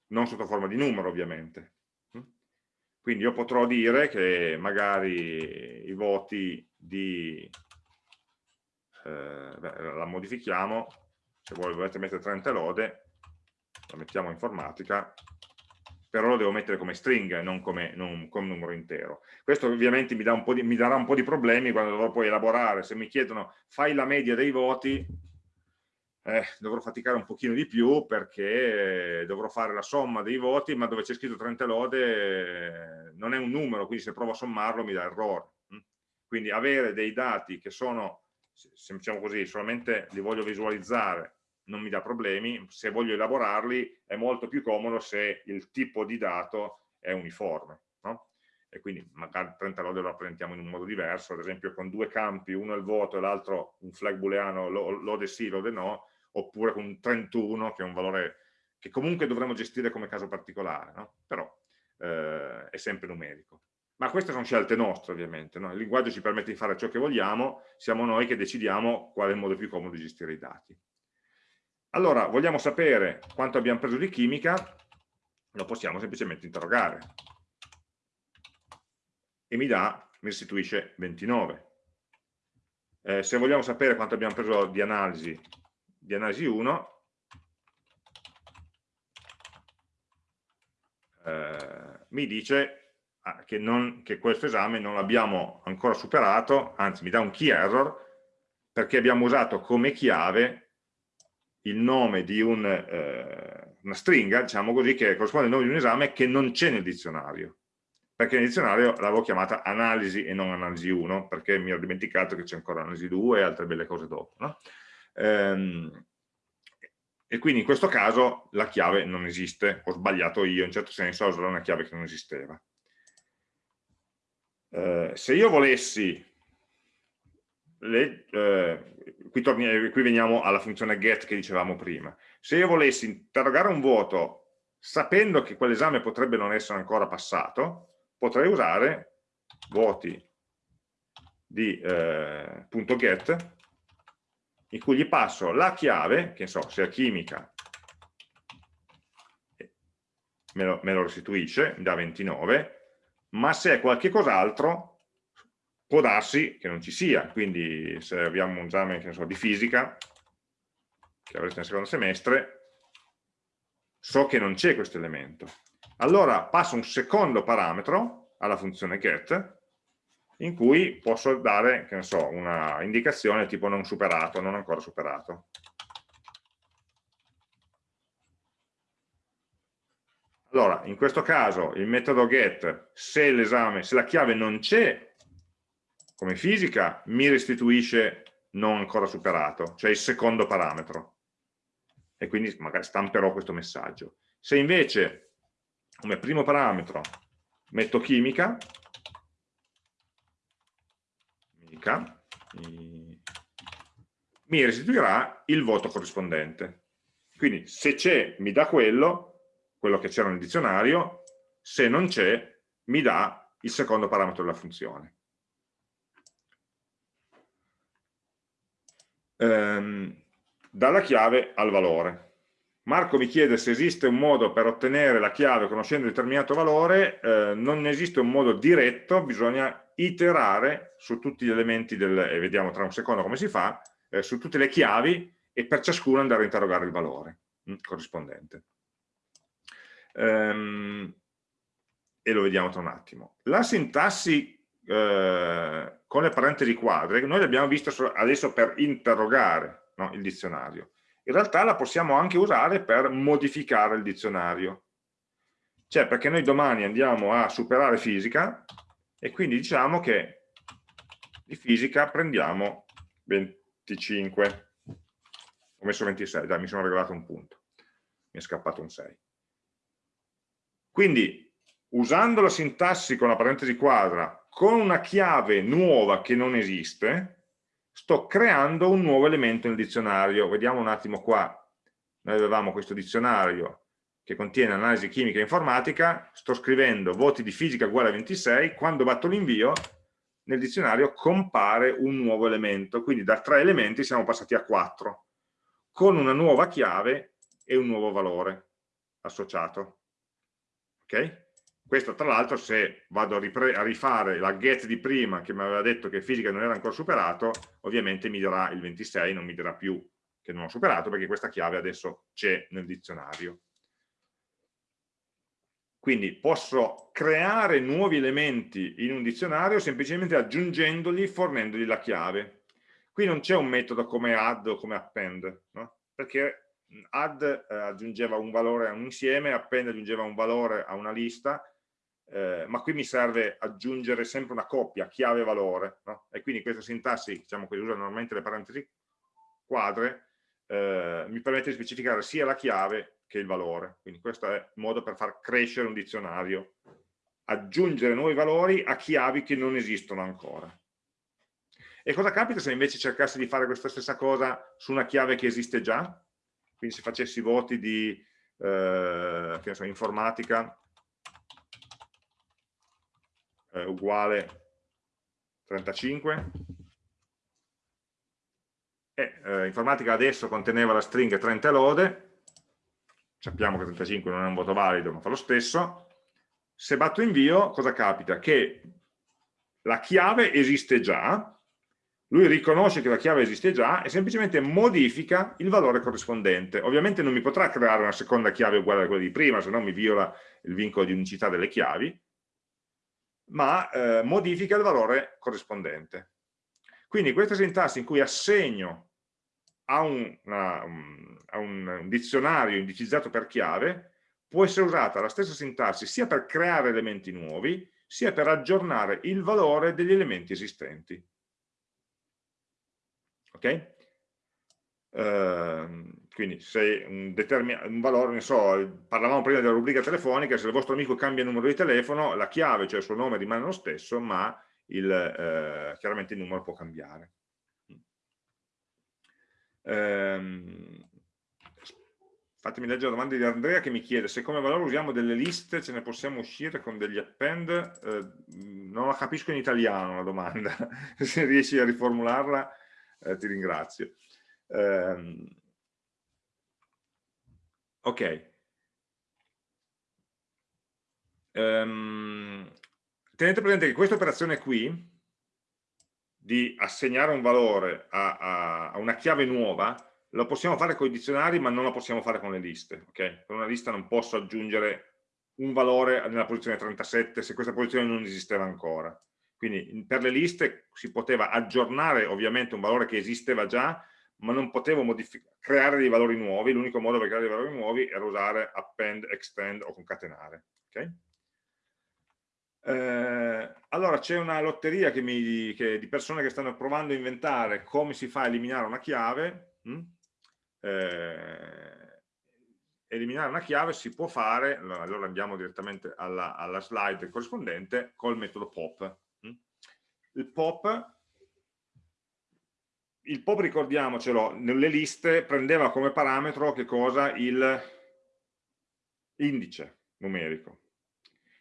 non sotto forma di numero ovviamente. Mm? Quindi io potrò dire che magari i voti di, eh, beh, la modifichiamo, se volete mettere 30 lode, la mettiamo informatica, però lo devo mettere come stringa e non come, non come numero intero. Questo ovviamente mi, da di, mi, darà un po' di problemi quando dovrò poi elaborare, se mi chiedono fai la media dei voti, eh, dovrò faticare un pochino di più perché dovrò fare la somma dei voti, ma dove c'è scritto 30 lode eh, non è un numero, quindi se provo a sommarlo mi dà errore. Quindi avere dei dati che sono, se diciamo così, solamente li voglio visualizzare, non mi dà problemi, se voglio elaborarli è molto più comodo se il tipo di dato è uniforme. No? E quindi magari 30 lode lo rappresentiamo in un modo diverso, ad esempio con due campi, uno è il voto e l'altro un flag booleano, lode sì, lode no, oppure con un 31 che è un valore che comunque dovremmo gestire come caso particolare, no? però eh, è sempre numerico. Ma queste sono scelte nostre ovviamente, no? il linguaggio ci permette di fare ciò che vogliamo, siamo noi che decidiamo qual è il modo più comodo di gestire i dati. Allora, vogliamo sapere quanto abbiamo preso di chimica, lo possiamo semplicemente interrogare. E mi dà, mi restituisce 29. Eh, se vogliamo sapere quanto abbiamo preso di analisi, di analisi 1, eh, mi dice Ah, che, non, che questo esame non l'abbiamo ancora superato, anzi mi dà un key error, perché abbiamo usato come chiave il nome di un, eh, una stringa, diciamo così, che corrisponde al nome di un esame che non c'è nel dizionario. Perché nel dizionario l'avevo chiamata analisi e non analisi 1, perché mi ero dimenticato che c'è ancora analisi 2 e altre belle cose dopo. No? Ehm, e quindi in questo caso la chiave non esiste, ho sbagliato io, in certo senso a usare una chiave che non esisteva. Eh, se io volessi, le, eh, qui, torni, qui veniamo alla funzione get che dicevamo prima, se io volessi interrogare un vuoto sapendo che quell'esame potrebbe non essere ancora passato, potrei usare vuoti di eh, punto .get in cui gli passo la chiave, che so, se è chimica me lo, me lo restituisce, dà 29, ma se è qualche cos'altro può darsi che non ci sia, quindi se abbiamo un esame so, di fisica, che avrete nel secondo semestre, so che non c'è questo elemento. Allora passo un secondo parametro alla funzione get, in cui posso dare, che ne so, una indicazione tipo non superato, non ancora superato. Allora, in questo caso il metodo get, se se la chiave non c'è come fisica, mi restituisce non ancora superato, cioè il secondo parametro. E quindi magari stamperò questo messaggio. Se invece, come primo parametro, metto chimica, chimica mi restituirà il voto corrispondente. Quindi se c'è mi dà quello, quello che c'era nel dizionario, se non c'è mi dà il secondo parametro della funzione. Ehm, dalla chiave al valore. Marco mi chiede se esiste un modo per ottenere la chiave conoscendo un determinato valore, eh, non esiste un modo diretto, bisogna iterare su tutti gli elementi del, e vediamo tra un secondo come si fa, eh, su tutte le chiavi e per ciascuno andare a interrogare il valore mh, mm, corrispondente. Ehm, e lo vediamo tra un attimo. La sintassi eh, con le parentesi quadre, noi l'abbiamo vista adesso per interrogare no, il dizionario. In realtà la possiamo anche usare per modificare il dizionario. Cioè perché noi domani andiamo a superare fisica e quindi diciamo che di fisica prendiamo 25 ho messo 26, dai mi sono regolato un punto mi è scappato un 6 quindi usando la sintassi con la parentesi quadra con una chiave nuova che non esiste sto creando un nuovo elemento nel dizionario. Vediamo un attimo qua. Noi avevamo questo dizionario che contiene analisi chimica e informatica, sto scrivendo voti di fisica uguale a 26, quando batto l'invio nel dizionario compare un nuovo elemento, quindi da tre elementi siamo passati a quattro, con una nuova chiave e un nuovo valore associato. Ok? Questo tra l'altro se vado a, a, rifare la get di prima che mi aveva detto che fisica non era ancora superato, ovviamente mi dirà il 26, non mi dirà più che non ho superato perché questa chiave adesso c'è nel dizionario. Quindi posso creare nuovi elementi in un dizionario semplicemente aggiungendoli, fornendogli la chiave. Qui non c'è un metodo come add o come append, no? perché add eh, aggiungeva un valore a un insieme, append aggiungeva un valore a una lista, eh, ma qui mi serve aggiungere sempre una coppia, chiave-valore, no? e quindi questa sintassi, diciamo che usa normalmente le parentesi quadre, eh, mi permette di specificare sia la chiave che il valore. Quindi questo è il modo per far crescere un dizionario, aggiungere nuovi valori a chiavi che non esistono ancora. E cosa capita se invece cercassi di fare questa stessa cosa su una chiave che esiste già? Quindi se facessi voti di eh, so, informatica eh, uguale 35 e eh, informatica adesso conteneva la stringa 30 lode. Sappiamo che 35 non è un voto valido, ma fa lo stesso, se batto invio cosa capita? Che la chiave esiste già, lui riconosce che la chiave esiste già e semplicemente modifica il valore corrispondente. Ovviamente non mi potrà creare una seconda chiave uguale a quella di prima, se no mi viola il vincolo di unicità delle chiavi, ma eh, modifica il valore corrispondente. Questa questa sintassi in cui assegno a, una, a un dizionario indicizzato per chiave può essere usata la stessa sintassi sia per creare elementi nuovi sia per aggiornare il valore degli elementi esistenti. Ok? Uh, quindi se un, un, valore, ne so, parlavamo prima della rubrica telefonica, se il vostro amico cambia il numero di telefono, la chiave, cioè il suo nome rimane lo stesso, ma il, uh, chiaramente il numero può cambiare. Ehm, fatemi leggere la domanda di Andrea che mi chiede se come valore usiamo delle liste ce ne possiamo uscire con degli append? Eh, non la capisco in italiano la domanda. Se riesci a riformularla eh, ti ringrazio. Eh, ok ehm, tenete presente che questa operazione qui, di assegnare un valore a, a, a una chiave nuova, lo possiamo fare con i dizionari ma non lo possiamo fare con le liste. Okay? Per una lista non posso aggiungere un valore nella posizione 37 se questa posizione non esisteva ancora. Quindi per le liste si poteva aggiornare ovviamente un valore che esisteva già, ma non potevo creare dei valori nuovi, l'unico modo per creare dei valori nuovi era usare append, extend o concatenare. Okay? Eh, allora c'è una lotteria che mi, che, di persone che stanno provando a inventare come si fa a eliminare una chiave. Hm? Eh, eliminare una chiave si può fare, allora andiamo direttamente alla, alla slide corrispondente, col metodo pop. Hm? Il pop, il pop ricordiamocelo, nelle liste prendeva come parametro che cosa? Il indice numerico.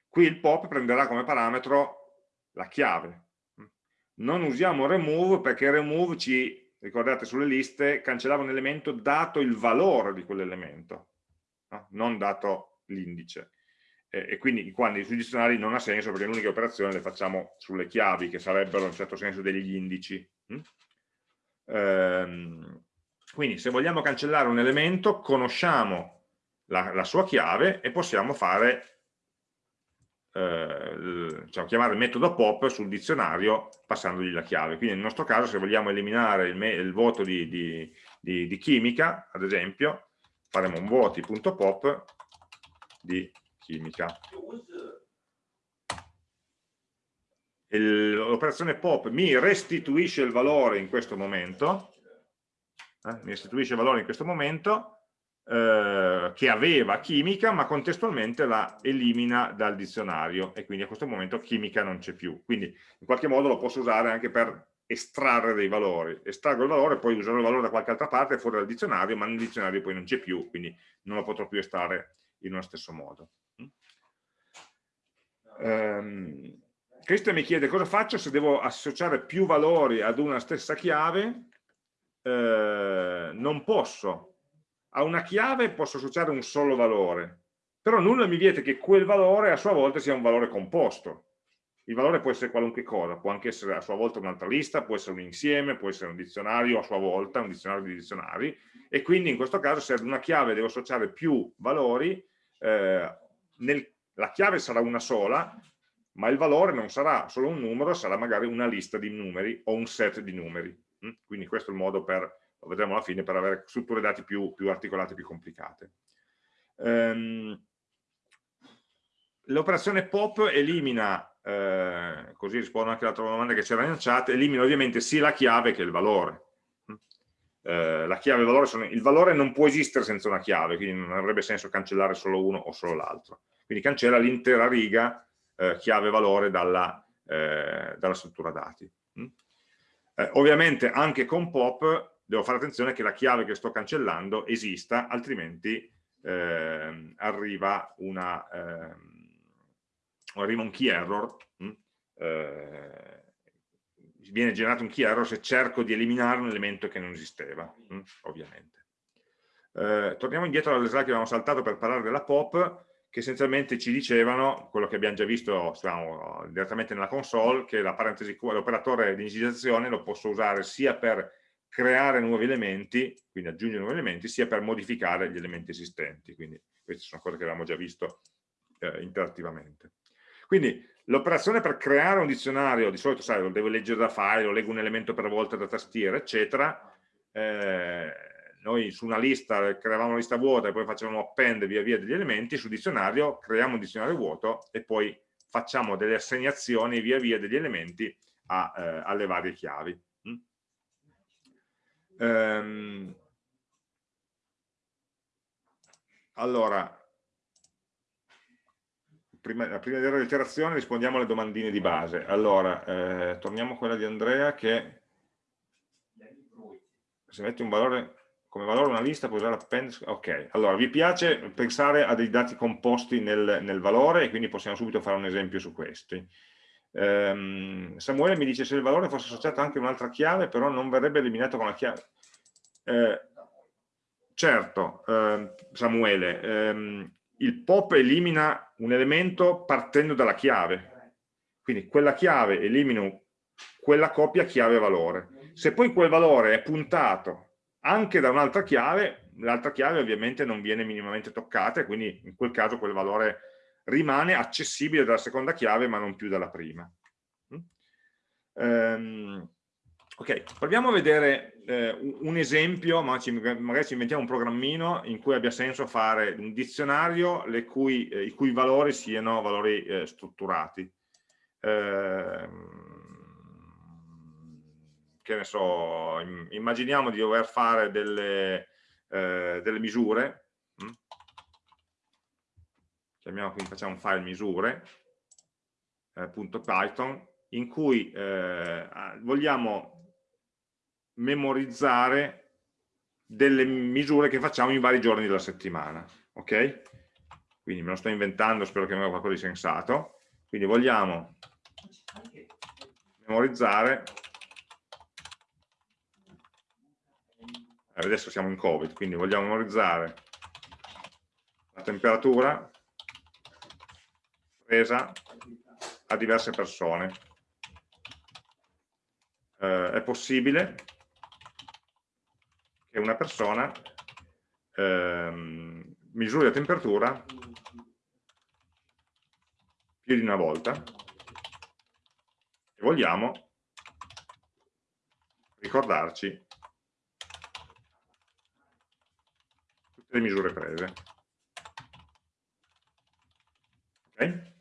Qui il pop prenderà come parametro la chiave. Non usiamo remove perché remove ci, ricordate sulle liste, cancellava un elemento dato il valore di quell'elemento no? non dato l'indice. E, e, quindi qua sui dizionari non ha senso perché l'unica operazione le facciamo sulle chiavi, che sarebbero in un certo senso degli indici. Hm? Ehm, quindi se vogliamo cancellare un elemento, conosciamo la, la sua chiave e possiamo fare eh, diciamo, chiamare il metodo pop sul dizionario passandogli la chiave. Quindi nel nostro caso se vogliamo eliminare il, il voto di, di, di, di, chimica, ad esempio, faremo un voti.pop di chimica. L'operazione pop mi restituisce il valore in questo momento, eh, mi restituisce il valore in questo momento, eh, che aveva chimica, ma contestualmente la elimina dal dizionario e quindi a questo momento chimica non c'è più. Quindi in qualche modo lo posso usare anche per estrarre dei valori. Estraggo il valore, poi userò il valore da qualche altra parte fuori dal dizionario, ma nel dizionario poi non c'è più, quindi non lo potrò più estrarre in uno stesso modo. Um, Cristian mi chiede cosa faccio se devo associare più valori ad una stessa chiave. Eh, non posso. A una chiave posso associare un solo valore, però nulla mi vieta che quel valore a sua volta sia un valore composto il valore può essere qualunque cosa, può anche essere a sua volta un'altra lista, può essere un insieme, può essere un dizionario a sua volta, un dizionario di dizionari, e quindi in questo caso se ad una chiave devo associare più valori, eh, nel, la chiave sarà una sola, ma il valore non sarà solo un numero, sarà magari una lista di numeri o un set di numeri. Mm? Quindi questo è il modo per, lo vedremo alla fine, per avere strutture dati più, più articolate, più complicate. Um, L'operazione POP elimina eh, così rispondo anche all'altra domanda che c'era in chat, elimina ovviamente sia la chiave che il valore. Eh, la chiave e il valore, sono, il valore non può esistere senza una chiave, quindi non avrebbe senso cancellare solo uno o solo l'altro. Quindi cancella l'intera riga eh, chiave-valore dalla, eh, dalla, struttura dati. Eh, ovviamente anche con pop devo fare attenzione che la chiave che sto cancellando esista, altrimenti ehm, arriva una ehm, arriva un key error? Mm, eh, viene generato un key error se cerco di eliminare un elemento che non esisteva? Mm, ovviamente. Eh, torniamo indietro alle slide che avevamo saltato per parlare della POP, che essenzialmente ci dicevano, quello che abbiamo già visto stiamo, direttamente nella console, che l'operatore di inizializzazione lo posso usare sia per creare nuovi elementi, quindi aggiungere nuovi elementi, sia per modificare gli elementi esistenti. Quindi queste sono cose che avevamo già visto eh, interattivamente. Quindi l'operazione per creare un dizionario, di solito sai, lo devo leggere da file, lo leggo un elemento per volta da tastiera, eccetera, eh, noi su una lista creiamo una lista vuota e poi facciamo append via via degli elementi, sul dizionario creiamo un dizionario vuoto e poi facciamo delle assegnazioni via via degli elementi a, eh, alle varie chiavi. Mm? Ehm, allora, prima, prima di dare l'iterazione rispondiamo alle domandine di base. Allora, eh, torniamo a quella di Andrea che se metti un valore come valore una lista puoi usare append ok. Allora vi piace pensare a dei dati composti nel, nel valore? E quindi possiamo subito fare un esempio su questi. Um, Samuele mi dice se il valore fosse associato anche a un'altra chiave però non verrebbe eliminato con la chiave. Eh, certo eh, Samuele ehm, il pop elimina un elemento partendo dalla chiave, quindi quella chiave elimina quella coppia chiave-valore. Se poi quel valore è puntato anche da un'altra chiave, l'altra chiave ovviamente non viene minimamente toccata e quindi in quel caso quel valore rimane accessibile dalla seconda chiave ma non più dalla prima. Um, ok, proviamo a vedere eh, un esempio, ma ci, magari ci inventiamo un programmino in cui abbia senso fare un dizionario cui, eh, i cui valori siano valori eh, strutturati. Eh, che ne so, immaginiamo di dover fare delle, eh, delle misure, hm? chiamiamo quindi facciamo un file misure, eh, .python, in cui eh, vogliamo memorizzare delle misure che facciamo in vari giorni della settimana, ok? Quindi me lo sto inventando, spero che venga qualcosa di sensato. Quindi vogliamo memorizzare adesso siamo in covid quindi vogliamo memorizzare la temperatura presa a diverse persone. Eh, è possibile che una persona eh, misuri la temperatura più di una volta. E vogliamo ricordarci tutte le misure prese. Okay?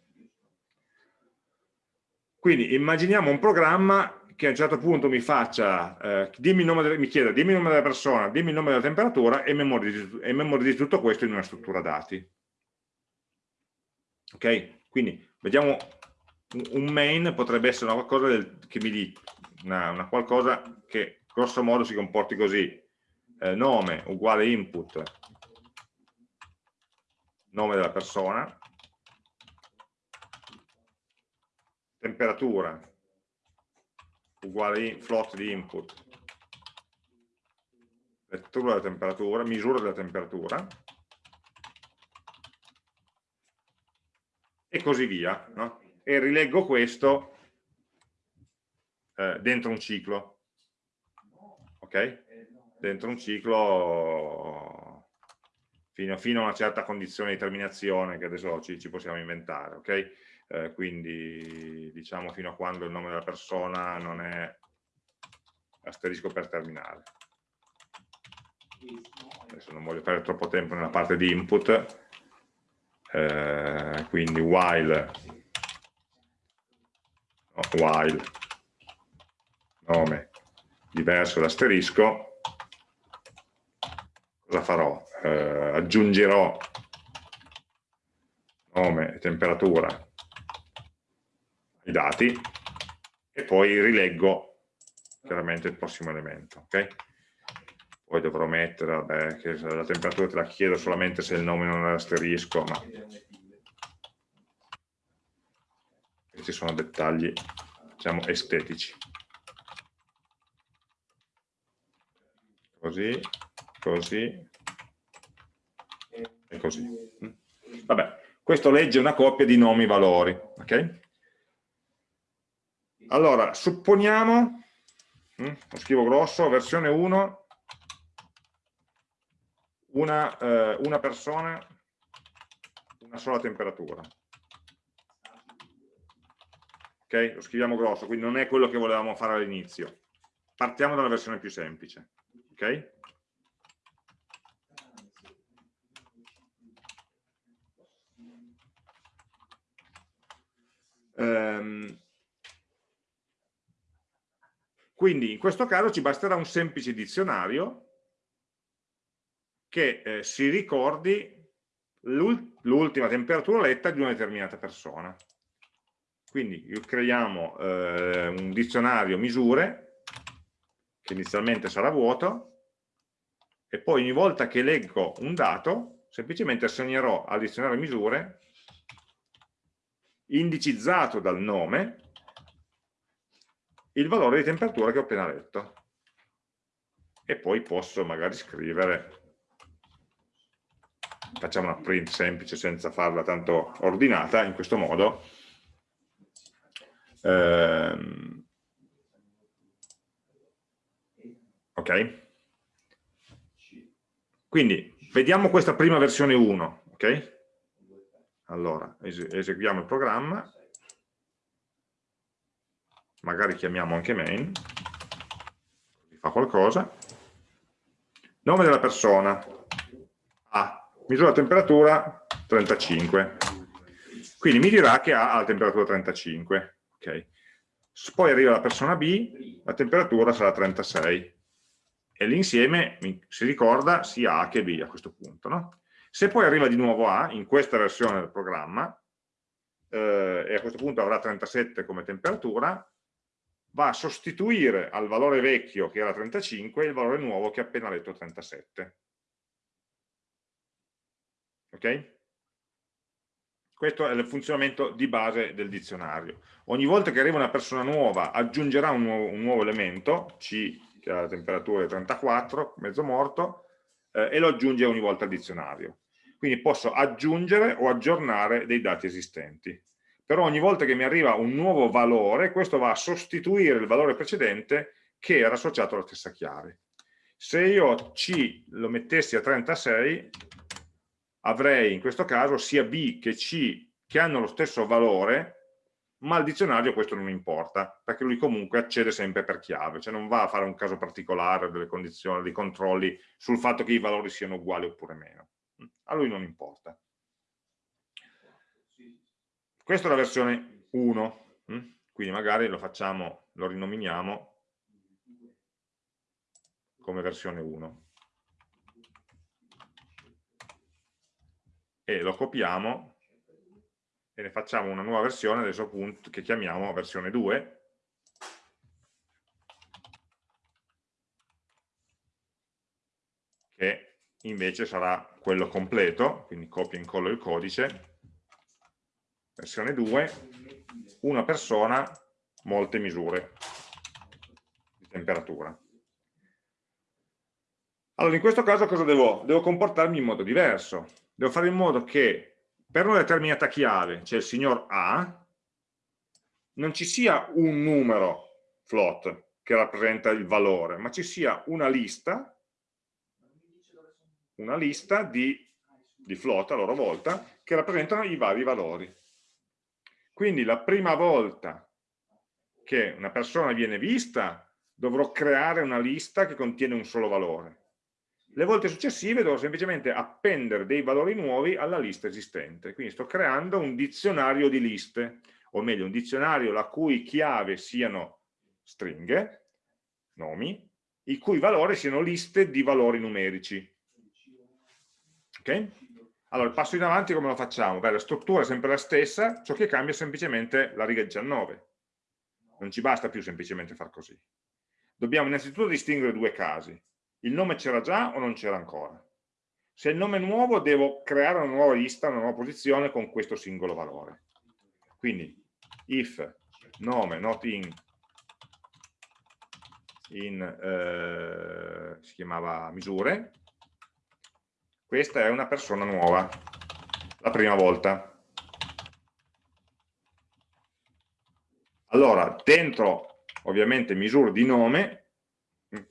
Quindi immaginiamo un programma che a un certo punto mi faccia, eh, dimmi delle, mi chieda dimmi il nome della persona, dimmi il nome della temperatura e memorizzi, e memorizzi tutto questo in una struttura dati. Ok? Quindi vediamo un main potrebbe essere una qualcosa del, che mi dica una, una, qualcosa che grosso modo si comporti così eh, nome uguale input nome della persona temperatura uguale float di input, lettura della temperatura, misura della temperatura, e così via. No? E rileggo questo eh, dentro un ciclo. Ok? Dentro un ciclo fino, fino, a una certa condizione di terminazione che adesso ci, ci possiamo inventare. Ok? eh, quindi diciamo fino a quando il nome della persona non è asterisco per terminale. Adesso non voglio perdere troppo tempo nella parte di input, eh, quindi while, no, while nome diverso d'asterisco, cosa farò? Eh, aggiungerò nome e temperatura i dati e poi rileggo chiaramente il prossimo elemento. Okay? Poi dovrò mettere, vabbè, che la temperatura te la chiedo solamente se il nome non è asterisco, ma questi sono dettagli, diciamo, estetici. Così, così e così. Vabbè, questo legge una coppia di nomi-valori, ok? Allora, supponiamo, hm, lo scrivo grosso, versione 1, una, eh, una persona, una sola temperatura. Ok? Lo scriviamo grosso, quindi non è quello che volevamo fare all'inizio. Partiamo dalla versione più semplice. Ok? Um, quindi in questo caso ci basterà un semplice dizionario che eh, si ricordi l'ultima temperatura letta di una determinata persona. Quindi creiamo eh, un dizionario misure, che inizialmente sarà vuoto, e poi ogni volta che leggo un dato, semplicemente assegnerò al dizionario misure, indicizzato dal nome, il valore di temperatura che ho appena letto e poi posso magari scrivere facciamo una print semplice senza farla tanto ordinata, in questo modo. Ehm, ok? Quindi vediamo questa prima versione 1, ok? Allora, eseguiamo il programma, magari chiamiamo anche main, fa qualcosa, nome della persona, A, misura temperatura 35, quindi mi dirà che ha la temperatura 35, ok? Poi arriva la persona B, la temperatura sarà 36, e l'insieme si ricorda sia A che B a questo punto. No? Se poi arriva di nuovo A, in questa versione del programma, eh, e a questo punto avrà 37 come temperatura, va a sostituire al valore vecchio che era 35 il valore nuovo che ha appena letto 37. Ok? Questo è il funzionamento di base del dizionario. Ogni volta che arriva una persona nuova aggiungerà un nuovo, un nuovo elemento, C che ha la temperatura di 34, mezzo morto, eh, e lo aggiunge ogni volta al dizionario. Quindi posso aggiungere o aggiornare dei dati esistenti. Però ogni volta che mi arriva un nuovo valore, questo va a sostituire il valore precedente che era associato alla stessa chiave. Se io C lo mettessi a 36, avrei in questo caso sia B che C che hanno lo stesso valore, ma al dizionario questo non importa, perché lui comunque accede sempre per chiave, cioè non va a fare un caso particolare delle condizioni, dei controlli sul fatto che i valori siano uguali oppure meno. A lui non importa. Questa è la versione 1, quindi magari lo facciamo, lo rinominiamo come versione 1. E lo copiamo e ne facciamo una nuova versione adesso appunto che chiamiamo versione 2 che invece sarà quello completo quindi copia e incollo il codice. Versione 2 una persona molte misure di temperatura. Allora in questo caso cosa devo? devo comportarmi in modo diverso. Devo fare in modo che per una determinata chiave, cioè il signor A, non ci sia un numero float che rappresenta il valore, ma ci sia una lista, una lista di, di float a loro volta che rappresentano i vari valori. Quindi la prima volta che una persona viene vista dovrò creare una lista che contiene un solo valore le volte successive devo semplicemente appendere dei valori nuovi alla lista esistente. Quindi sto creando un dizionario di liste, o meglio un dizionario la cui chiave siano stringhe, nomi, i cui valori siano liste di valori numerici. Ok? Allora, il passo in avanti come lo facciamo? Beh, la struttura è sempre la stessa, ciò che cambia è semplicemente la riga 19. Non ci basta più semplicemente far così. Dobbiamo innanzitutto distinguere due casi il nome c'era già o non c'era ancora? Se il nome è nuovo devo creare una nuova lista, una nuova posizione con questo singolo valore. Quindi if nome not in, in eh, si chiamava misure, questa è una persona nuova, la prima volta. Allora, dentro ovviamente misure di nome,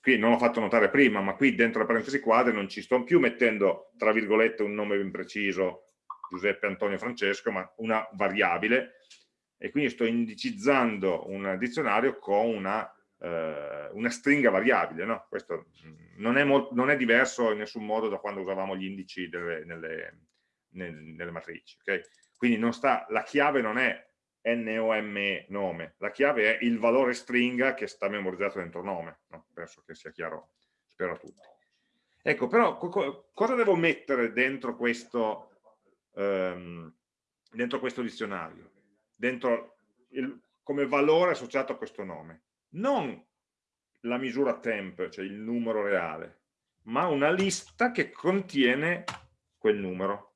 qui non l'ho fatto notare prima, ma qui dentro la parentesi quadre non ci sto più mettendo, tra virgolette, un nome ben preciso, Giuseppe Antonio Francesco, ma una variabile, e quindi sto indicizzando un dizionario con una, eh, una stringa variabile. No? Questo non è, non è, diverso in nessun modo da quando usavamo gli indici delle, nelle, nelle, nelle matrici. Okay? Quindi sta, la chiave non è NOME nome, la chiave è il valore stringa che sta memorizzato dentro nome, no? penso che sia chiaro, spero a tutti. Ecco, però co cosa devo mettere dentro questo, um, dentro questo dizionario? Dentro il, come valore associato a questo nome? Non la misura temp, cioè il numero reale, ma una lista che contiene quel numero.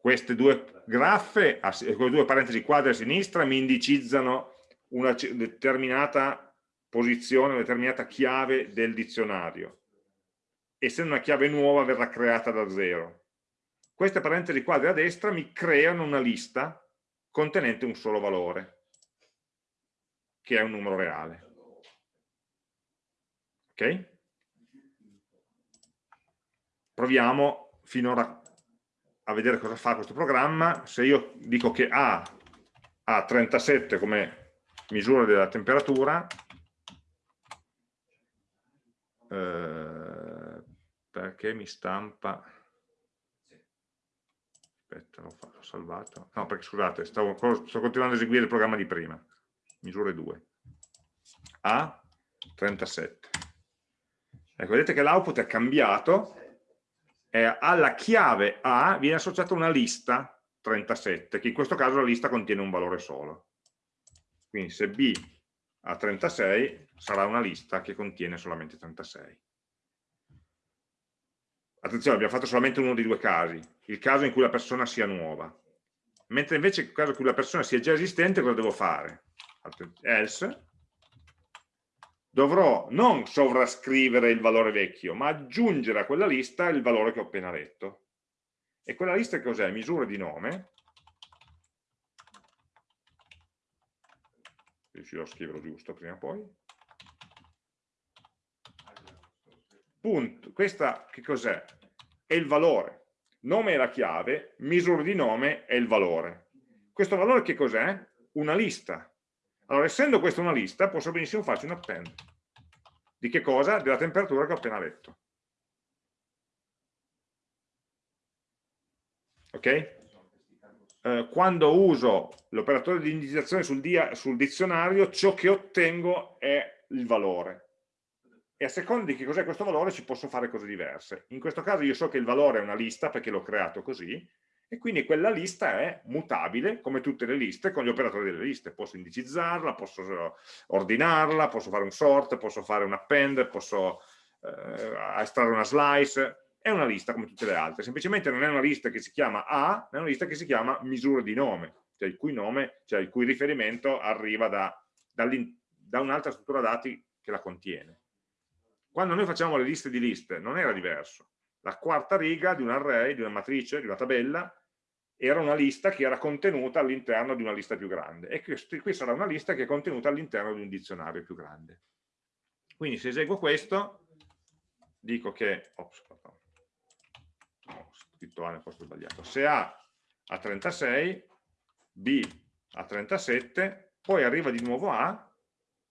queste due graffe, queste due parentesi quadre a sinistra, mi indicizzano una determinata posizione, una determinata chiave del dizionario. essendo una chiave nuova verrà creata da zero. Queste parentesi quadri a destra mi creano una lista contenente un solo valore, che è un numero reale. Ok? Proviamo finora a vedere cosa fa questo programma. Se io dico che A ha 37 come misura della temperatura, eh, perché mi stampa aspetta, l'ho salvato. No, perché scusate, stavo, sto continuando a eseguire il programma di prima. Misure 2 A 37 ecco, vedete che l'output è cambiato. E alla chiave A viene associata una lista 37, che in questo caso la lista contiene un valore solo. Quindi se B ha 36 sarà una lista che contiene solamente 36. Attenzione, abbiamo fatto solamente uno dei due casi, il caso in cui la persona sia nuova. Mentre invece nel caso in cui la persona sia già esistente, cosa devo fare? Else, dovrò non sovrascrivere il valore vecchio, ma aggiungere a quella lista il valore che ho appena letto. E quella lista cos'è? Misure di nome. Riuscirò a scriverlo giusto prima o poi. Punto. Questa che cos'è? È il valore. Nome è la chiave, misure di nome è il valore. Questo valore che cos'è? Una lista. Allora, essendo questa una lista, posso benissimo farci un append. Di che cosa? Della temperatura che ho appena letto. ok? Eh, quando uso l'operatore di indicizzazione sul, dia, sul dizionario, ciò che ottengo è il valore. E a seconda di che cos'è questo valore ci posso fare cose diverse. In questo caso io so che il valore è una lista perché l'ho creato così, e quindi quella lista è mutabile come tutte le liste con gli operatori delle liste posso indicizzarla, posso ordinarla, posso fare un sort, posso fare un append, posso eh, estrarre una slice è una lista come tutte le altre, semplicemente non è una lista che si chiama A, è una lista che si chiama misura di nome, cioè il cui nome, cioè il cui riferimento arriva da, da un'altra struttura dati che la contiene. Quando noi facciamo le liste di liste non era diverso, la quarta riga di un array, di una matrice, di una tabella, era una lista che era contenuta all'interno di una lista più grande e qui sarà una lista che è contenuta all'interno di un dizionario più grande. Quindi se eseguo questo, dico che, ops, scritto A nel posto sbagliato, se A ha 36, B ha 37, poi arriva di nuovo A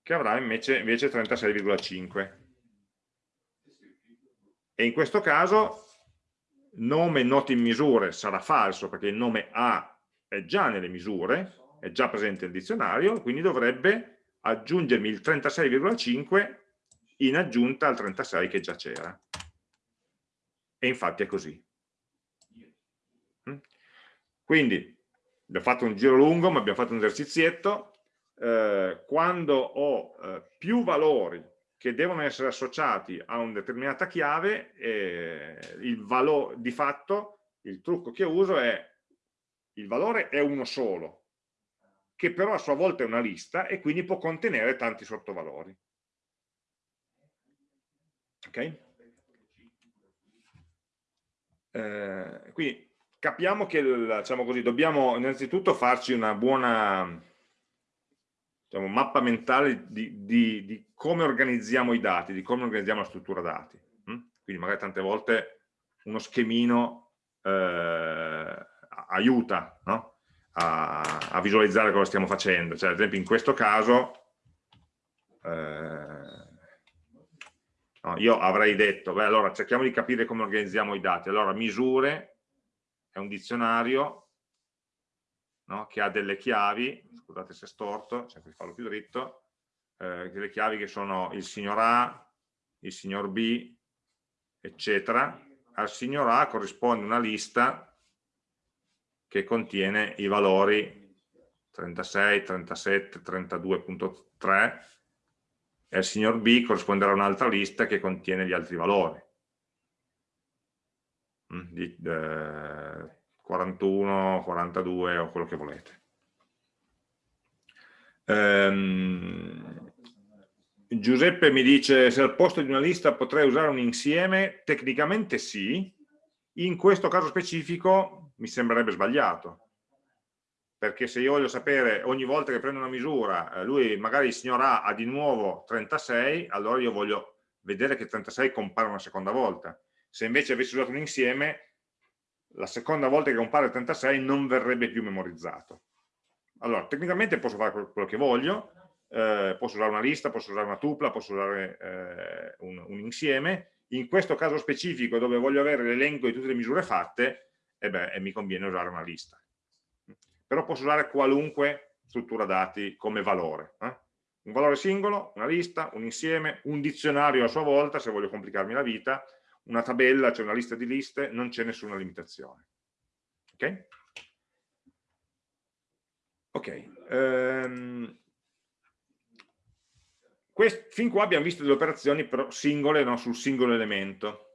che avrà invece, invece 36,5. E in questo caso nome noto in misure sarà falso perché il nome A è già nelle misure, è già presente nel dizionario, quindi dovrebbe aggiungermi il 36,5 in aggiunta al 36 che già c'era. E infatti è così. Quindi abbiamo fatto un giro lungo, ma abbiamo fatto un esercizietto. Eh, quando ho eh, più valori che devono essere associati a una determinata chiave, il valore di fatto, il trucco che uso è il valore è uno solo, che però a sua volta è una lista e quindi può contenere tanti sottovalori. Ok? Eh, quindi capiamo che diciamo così, dobbiamo innanzitutto farci una buona diciamo, mappa mentale di, di, di, come organizziamo i dati, di come organizziamo la struttura dati. Hm? Quindi magari tante volte uno schemino eh, aiuta no? a, a, visualizzare cosa stiamo facendo. Cioè, ad esempio in questo caso eh, no, io avrei detto, beh allora cerchiamo di capire come organizziamo i dati. Allora misure è un dizionario no? che ha delle chiavi, scusate se è storto, cerco di farlo più dritto, eh, delle chiavi che sono il signor A, il signor B, eccetera. Al signor A corrisponde una lista che contiene i valori 36, 37, 32.3 e al signor B corrisponderà un'altra lista che contiene gli altri valori. Mm, di eh, 41, 42 o quello che volete. Ehm, Giuseppe mi dice se al posto di una lista potrei usare un insieme, tecnicamente sì, in questo caso specifico mi sembrerebbe sbagliato, perché se io voglio sapere ogni volta che prendo una misura, eh, lui magari il signor A ha di nuovo 36, allora io voglio vedere che 36 compare una seconda volta. Se invece avessi usato un insieme, la seconda volta che compare 36 non verrebbe più memorizzato. Allora, tecnicamente posso fare quello che voglio, eh, posso usare una lista, posso usare una tupla, posso usare eh, un, un, insieme, in questo caso specifico dove voglio avere l'elenco di tutte le misure fatte, eh beh, mi conviene usare una lista. Però posso usare qualunque struttura dati come valore. Eh? Un valore singolo, una lista, un insieme, un dizionario a sua volta, se voglio complicarmi la vita, una tabella, cioè una lista di liste, non c'è nessuna limitazione. Ok? Ok. Um, Quest, fin qua abbiamo visto delle operazioni però singole no, sul singolo elemento.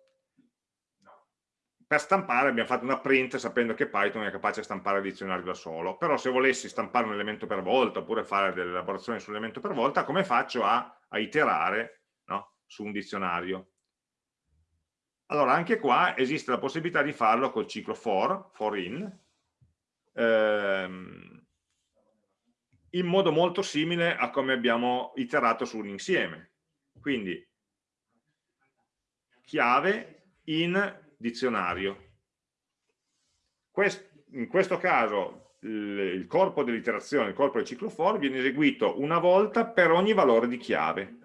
Per stampare abbiamo fatto una print sapendo che Python è capace di stampare il dizionario da solo, però se volessi stampare un elemento per volta oppure fare delle elaborazioni sull'elemento per volta, come faccio a, a iterare no, su un dizionario? Allora, anche qua esiste la possibilità di farlo col ciclo for, for in, ehm, in modo molto simile a come abbiamo iterato su un insieme. Quindi chiave in dizionario. Quest, in questo caso il corpo dell'iterazione, il corpo del ciclo for viene eseguito una volta per ogni valore di chiave.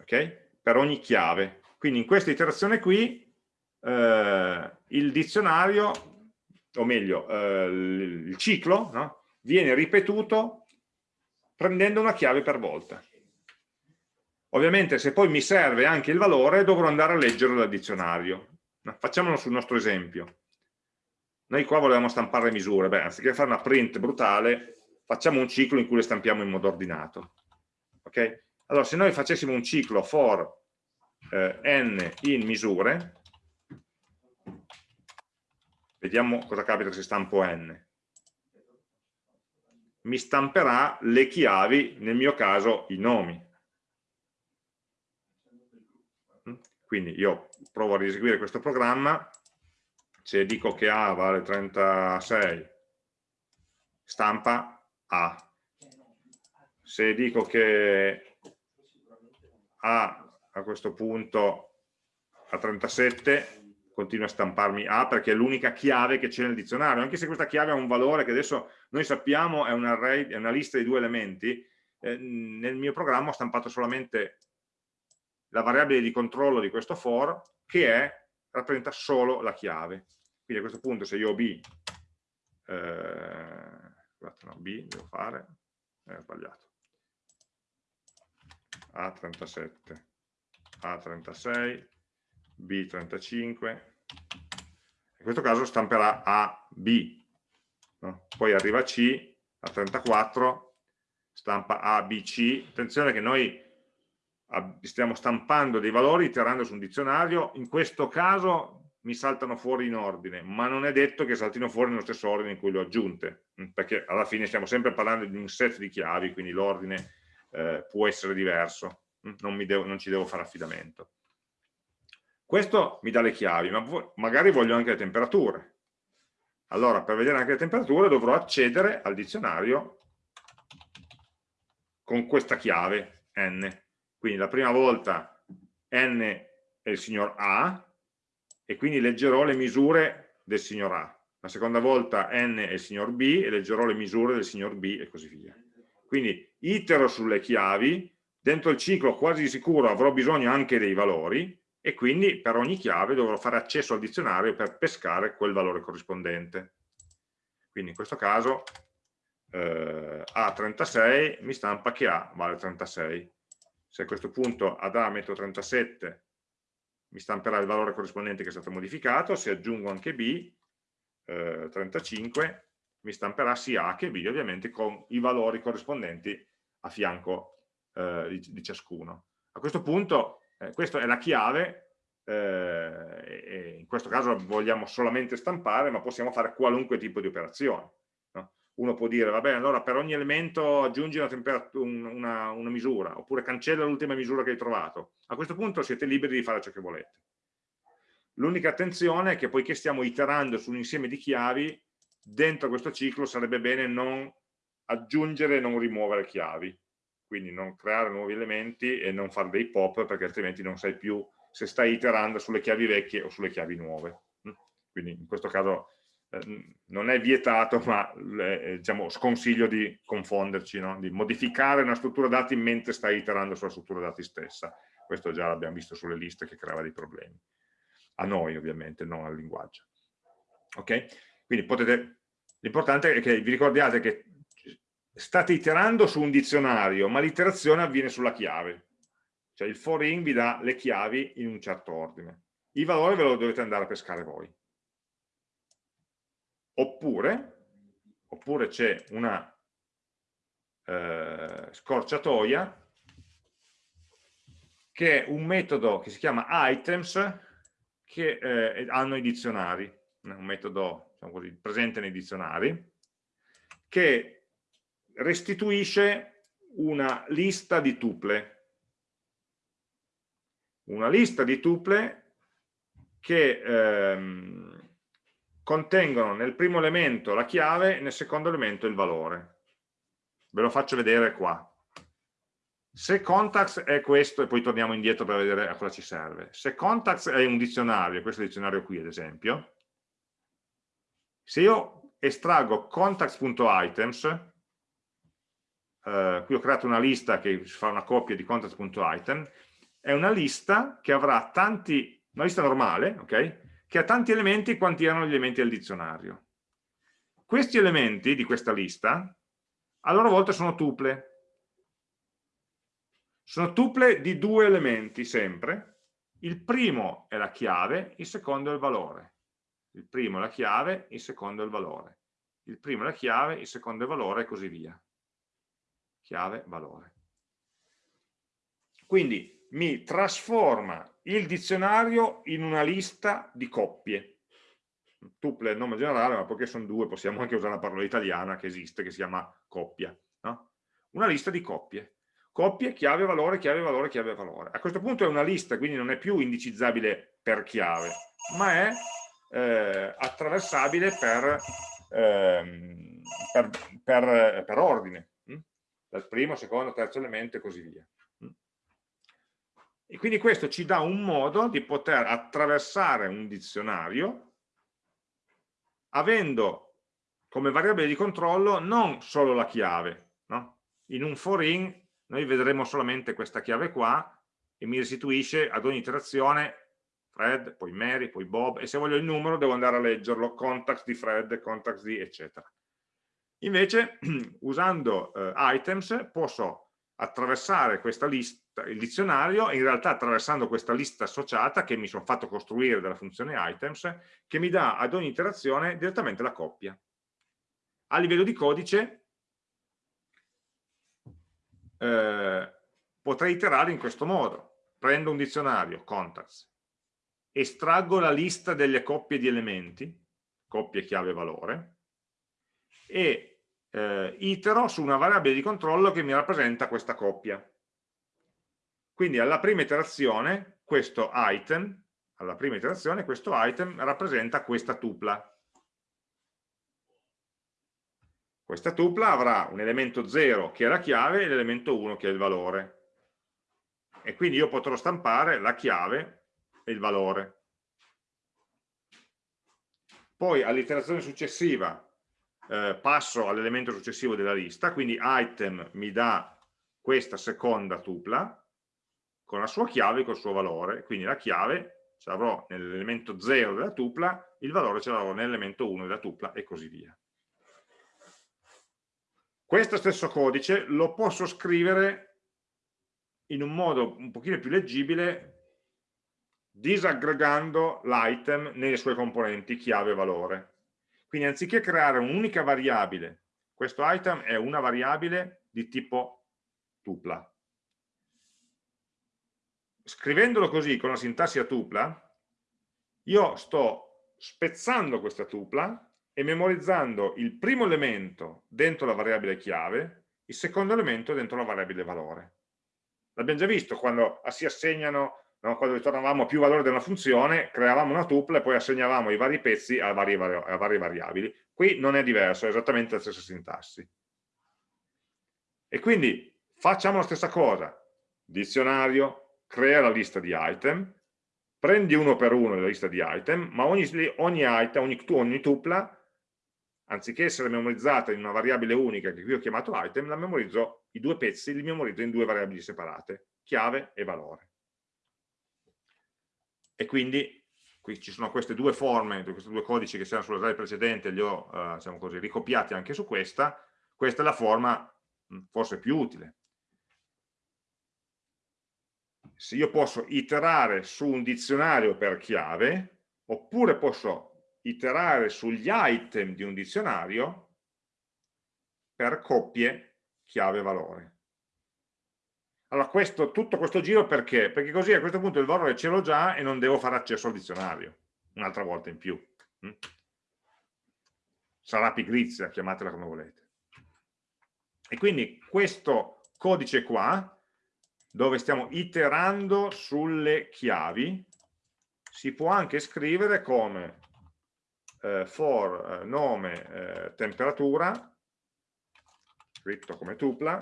Ok? Per ogni chiave. Quindi in questa iterazione qui eh, il dizionario o meglio, eh, il ciclo no? viene ripetuto prendendo una chiave per volta. Ovviamente se poi mi serve anche il valore dovrò andare a leggerlo dal dizionario. Facciamolo sul nostro esempio. Noi qua volevamo stampare le misure, beh, anziché fare una print brutale, facciamo un ciclo in cui le stampiamo in modo ordinato. Ok? Allora, se noi facessimo un ciclo for eh, n in misure, Vediamo cosa capita se stampo n. Mi stamperà le chiavi, nel mio caso i nomi. Quindi io provo a riseguire questo programma, se dico che A vale 36, stampa A. Se dico che A a questo punto a 37 continua a stamparmi A perché è l'unica chiave che c'è nel dizionario, anche se questa chiave ha un valore che adesso noi sappiamo è un array, è una lista di due elementi, eh, nel mio programma ho stampato solamente la variabile di controllo di questo for che è, rappresenta solo la chiave. Quindi a questo punto se io ho B, eh, no, B devo fare, eh, ho sbagliato, A37, A36, B35, in questo caso stamperà A, B, no? poi arriva C, a 34, stampa A, B, C, attenzione che noi stiamo stampando dei valori iterando su un dizionario, in questo caso mi saltano fuori in ordine, ma non è detto che saltino fuori nello stesso ordine in cui le ho aggiunte, mm, perché alla fine stiamo sempre parlando di un set di chiavi, quindi l'ordine eh, può essere diverso, mm, non, devo, non ci devo fare affidamento. Questo mi dà le chiavi, ma magari voglio anche le temperature. Allora, per vedere anche le temperature dovrò accedere al dizionario con questa chiave n. Quindi la prima volta n è il signor A e quindi leggerò le misure del signor A. La seconda volta n è il signor B e leggerò le misure del signor B e così via. Quindi itero sulle chiavi, dentro il ciclo quasi sicuro avrò bisogno anche dei valori, e quindi per ogni chiave dovrò fare accesso al dizionario per pescare quel valore corrispondente. Quindi in questo caso eh, A36 mi stampa che A vale 36. Se a questo punto ad A metto 37 mi stamperà il valore corrispondente che è stato modificato, se aggiungo anche B, eh, 35, mi stamperà sia A che B, ovviamente con i valori corrispondenti a fianco eh, di, di ciascuno. A questo punto eh, questa è la chiave, eh, in questo caso vogliamo solamente stampare, ma possiamo fare qualunque tipo di operazione. No? uno può dire, va bene, allora per ogni elemento aggiungi una, una, una misura, oppure cancella l'ultima misura che hai trovato. A questo punto siete liberi di fare ciò che volete. L'unica attenzione è che poiché stiamo iterando su un insieme di chiavi, dentro questo ciclo sarebbe bene non aggiungere e non rimuovere chiavi, quindi non creare nuovi elementi e non fare dei pop perché altrimenti non sai più se stai iterando sulle chiavi vecchie o sulle chiavi nuove. Quindi in questo caso eh, non è vietato, ma eh, diciamo, sconsiglio di confonderci, no? di modificare una struttura dati mentre stai iterando sulla struttura dati stessa. Questo già l'abbiamo visto sulle liste che creava dei problemi. A noi ovviamente, non al linguaggio. Ok? Quindi potete, l'importante è che vi ricordiate che state iterando su un dizionario, ma l'iterazione avviene sulla chiave. Cioè il for in vi dà le chiavi in un certo ordine. I valori ve lo dovete andare a pescare voi. Oppure, oppure c'è una eh, scorciatoia che è un metodo che si chiama items che eh, hanno i dizionari, un metodo diciamo così, presente nei dizionari, che restituisce una lista di tuple. Una lista di tuple che ehm, contengono nel primo elemento la chiave e nel secondo elemento il valore. Ve lo faccio vedere qua. Se context è questo, e poi torniamo indietro per vedere a cosa ci serve. Se context è un dizionario, questo dizionario qui ad esempio, se io estraggo contacts.items, eh, qui ho creato una lista che fa una copia di contacts.item, è una lista che avrà tanti, una lista normale, ok? Che ha tanti elementi quanti erano gli elementi del dizionario. Questi elementi di questa lista, a loro volta sono tuple. Sono tuple di due elementi sempre. Il primo è la chiave, il secondo è il valore il primo è la chiave, il secondo è il valore. Il primo è la chiave, il secondo è il valore e così via. Chiave, valore. Quindi mi trasforma il dizionario in una lista di coppie. Tuple è il nome generale, ma poiché sono due possiamo anche usare la parola italiana che esiste, che si chiama coppia. No? Una lista di coppie. Coppie, chiave, valore, chiave, valore, chiave, valore. A questo punto è una lista, quindi non è più indicizzabile per chiave, ma è eh, attraversabile per, ehm, per, per, per ordine? Dal primo, secondo, terzo elemento e così via. E quindi questo ci dà un modo di poter attraversare un dizionario avendo come variabile di controllo non solo la chiave. No? In un for in noi vedremo solamente questa chiave qua e mi restituisce ad ogni iterazione Fred, poi Mary, poi Bob, e se voglio il numero devo andare a leggerlo, contacts di Fred, contacts di eccetera. Invece, usando eh, items, posso attraversare questa lista, il dizionario, e in realtà attraversando questa lista associata che mi sono fatto costruire dalla funzione items, che mi dà ad ogni iterazione direttamente la coppia. A livello di codice, eh, potrei iterare in questo modo. Prendo un dizionario, contacts, estraggo la lista delle coppie di elementi, coppie chiave valore, e eh, itero su una variabile di controllo che mi rappresenta questa coppia. Quindi alla prima iterazione questo item, alla prima iterazione questo item rappresenta questa tupla. Questa tupla avrà un elemento 0 che è la chiave e l'elemento 1 che è il valore. E quindi io potrò stampare la chiave e il valore. Poi all'iterazione successiva eh, passo all'elemento successivo della lista, quindi item mi dà questa seconda tupla con la sua chiave e col suo valore, quindi la chiave ce l'avrò nell'elemento 0 della tupla, il valore ce l'avrò nell'elemento 1 della tupla e così via. Questo stesso codice lo posso scrivere in un modo un pochino più leggibile disaggregando l'item nelle sue componenti chiave e valore. Quindi anziché creare un'unica variabile, questo item è una variabile di tipo tupla. Scrivendolo così con la sintassi a tupla, io sto spezzando questa tupla e memorizzando il primo elemento dentro la variabile chiave, il secondo elemento dentro la variabile valore. L'abbiamo già visto quando si assegnano, no, quando ritornavamo più valore di una funzione, creavamo una tuple e poi assegnavamo i vari pezzi a varie, a varie variabili. Qui non è diverso, è esattamente la stessa sintassi. E quindi facciamo la stessa cosa. Dizionario, crea la lista di item, prendi uno per uno la lista di item, ma ogni, ogni item, ogni, ogni tupla anziché essere memorizzata in una variabile unica che qui ho chiamato item, la memorizzo, i due pezzi li memorizzo in due variabili separate, chiave e valore. E quindi qui ci sono queste due forme, questi due codici che c'erano sulla slide precedente, li ho eh, diciamo così, ricopiati anche su questa, questa è la forma forse più utile. Se io posso iterare su un dizionario per chiave, oppure posso iterare sugli item di un dizionario per coppie chiave-valore. Allora, questo, tutto questo giro perché? Perché così a questo punto il valore ce l'ho già e non devo fare accesso al dizionario, un'altra volta in più. Mm? Sarà pigrizia, chiamatela come volete. E quindi questo codice qua, dove stiamo iterando sulle chiavi, si può anche scrivere come eh, for eh, nome eh, temperatura, scritto come tupla,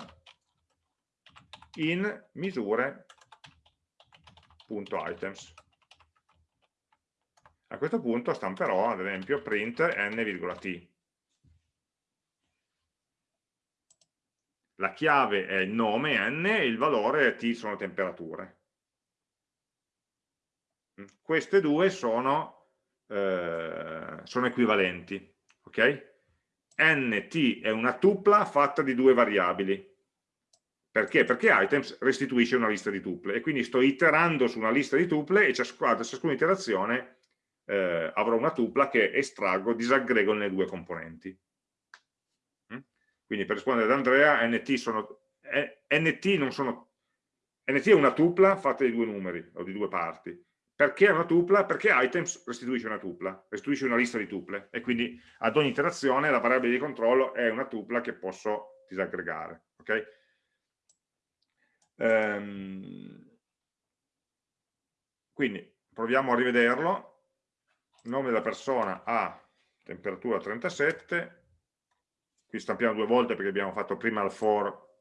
in misure.items. A questo punto stamperò ad esempio print n,t. La chiave è il nome n e il valore t sono temperature. Queste due sono eh, sono equivalenti. ok? nt è una tupla fatta di due variabili. Perché? Perché items restituisce una lista di tuple e quindi sto iterando su una lista di tuple e ciascuna, ciascuna iterazione eh, avrò una tupla che estraggo, disaggrego nelle due componenti. Mm? Quindi per rispondere ad Andrea, nt, sono, eh, nt, sono, nt è una tupla fatta di due numeri o di due parti perché è una tupla? Perché items restituisce una tupla, restituisce una lista di tuple e quindi ad ogni iterazione la variabile di controllo è una tupla che posso disaggregare. Okay? Ehm, quindi proviamo a rivederlo. Nome della persona A, temperatura 37. Qui stampiamo due volte perché abbiamo fatto prima il for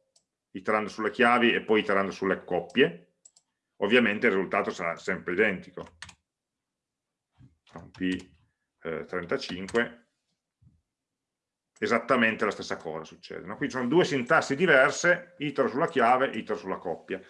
iterando sulle chiavi e poi iterando sulle coppie ovviamente il risultato sarà sempre identico. P35, eh, esattamente la stessa cosa succede. No? Qui ci sono due sintassi diverse, itero sulla chiave, itero sulla coppia.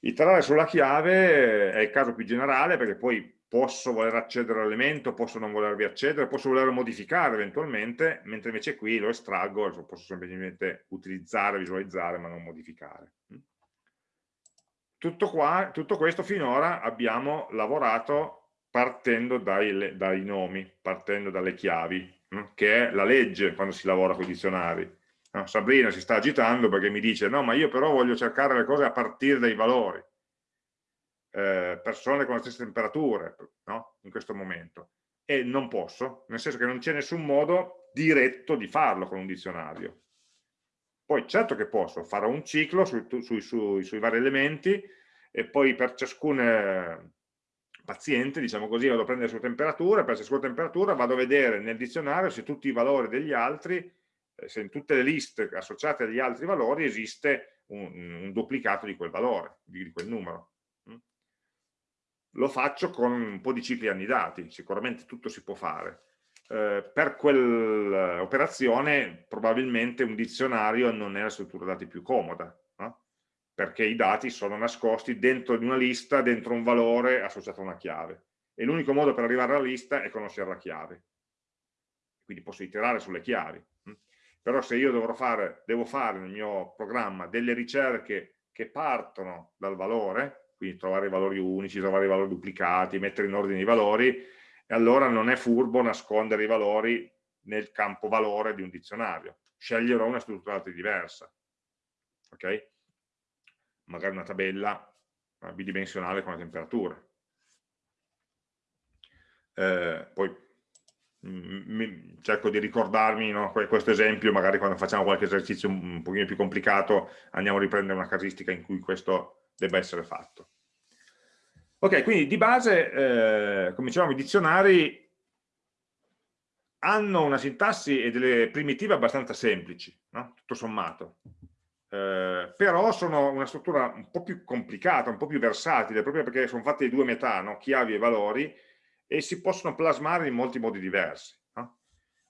Iterare sulla chiave è il caso più generale perché poi posso voler accedere all'elemento, posso non volervi accedere, posso voler modificare eventualmente, mentre invece qui lo estraggo, posso semplicemente utilizzare, visualizzare, ma non modificare. Tutto, qua, tutto questo finora abbiamo lavorato partendo dai, dai nomi, partendo dalle chiavi? Che è la legge quando si lavora con i dizionari. Sabrina si sta agitando perché mi dice no ma io però voglio cercare le cose a partire dai valori. Eh, persone con le stesse temperature no? in questo momento e non posso, nel senso che non c'è nessun modo diretto di farlo con un dizionario poi certo che posso, farò un ciclo sui, sui, sui, sui vari elementi e poi per ciascun eh, paziente, diciamo così, vado a prendere la sua temperatura, per ciascuna temperatura vado a vedere nel dizionario se tutti i valori degli altri, eh, se in tutte le liste associate agli altri valori esiste un, un duplicato di quel valore, di quel numero. Mm? Lo faccio con un po' di cicli annidati, sicuramente tutto si può fare eh, per quell'operazione probabilmente un dizionario non è la struttura dati più comoda? Perché i dati sono nascosti dentro di una lista, dentro un valore associato a una chiave. E l'unico modo per arrivare alla lista è conoscere la chiave. Quindi posso iterare sulle chiavi. Però se io fare, devo fare nel mio programma delle ricerche che partono dal valore, quindi trovare i valori unici, trovare i valori duplicati, mettere in ordine i valori, allora non è furbo nascondere i valori nel campo valore di un dizionario. Sceglierò una struttura diversa. Ok? Magari una tabella bidimensionale con la temperatura. Eh, poi mi, cerco di ricordarmi no, questo esempio, magari quando facciamo qualche esercizio un, un pochino più complicato andiamo a riprendere una casistica in cui questo debba essere fatto. Ok, quindi di base, eh, come dicevamo, i dizionari hanno una sintassi e delle primitive abbastanza semplici, no? tutto sommato. Eh, però sono una struttura un po' più complicata, un po' più versatile, proprio perché sono fatte di due metà, no? chiavi e valori, e si possono plasmare in molti modi diversi. No?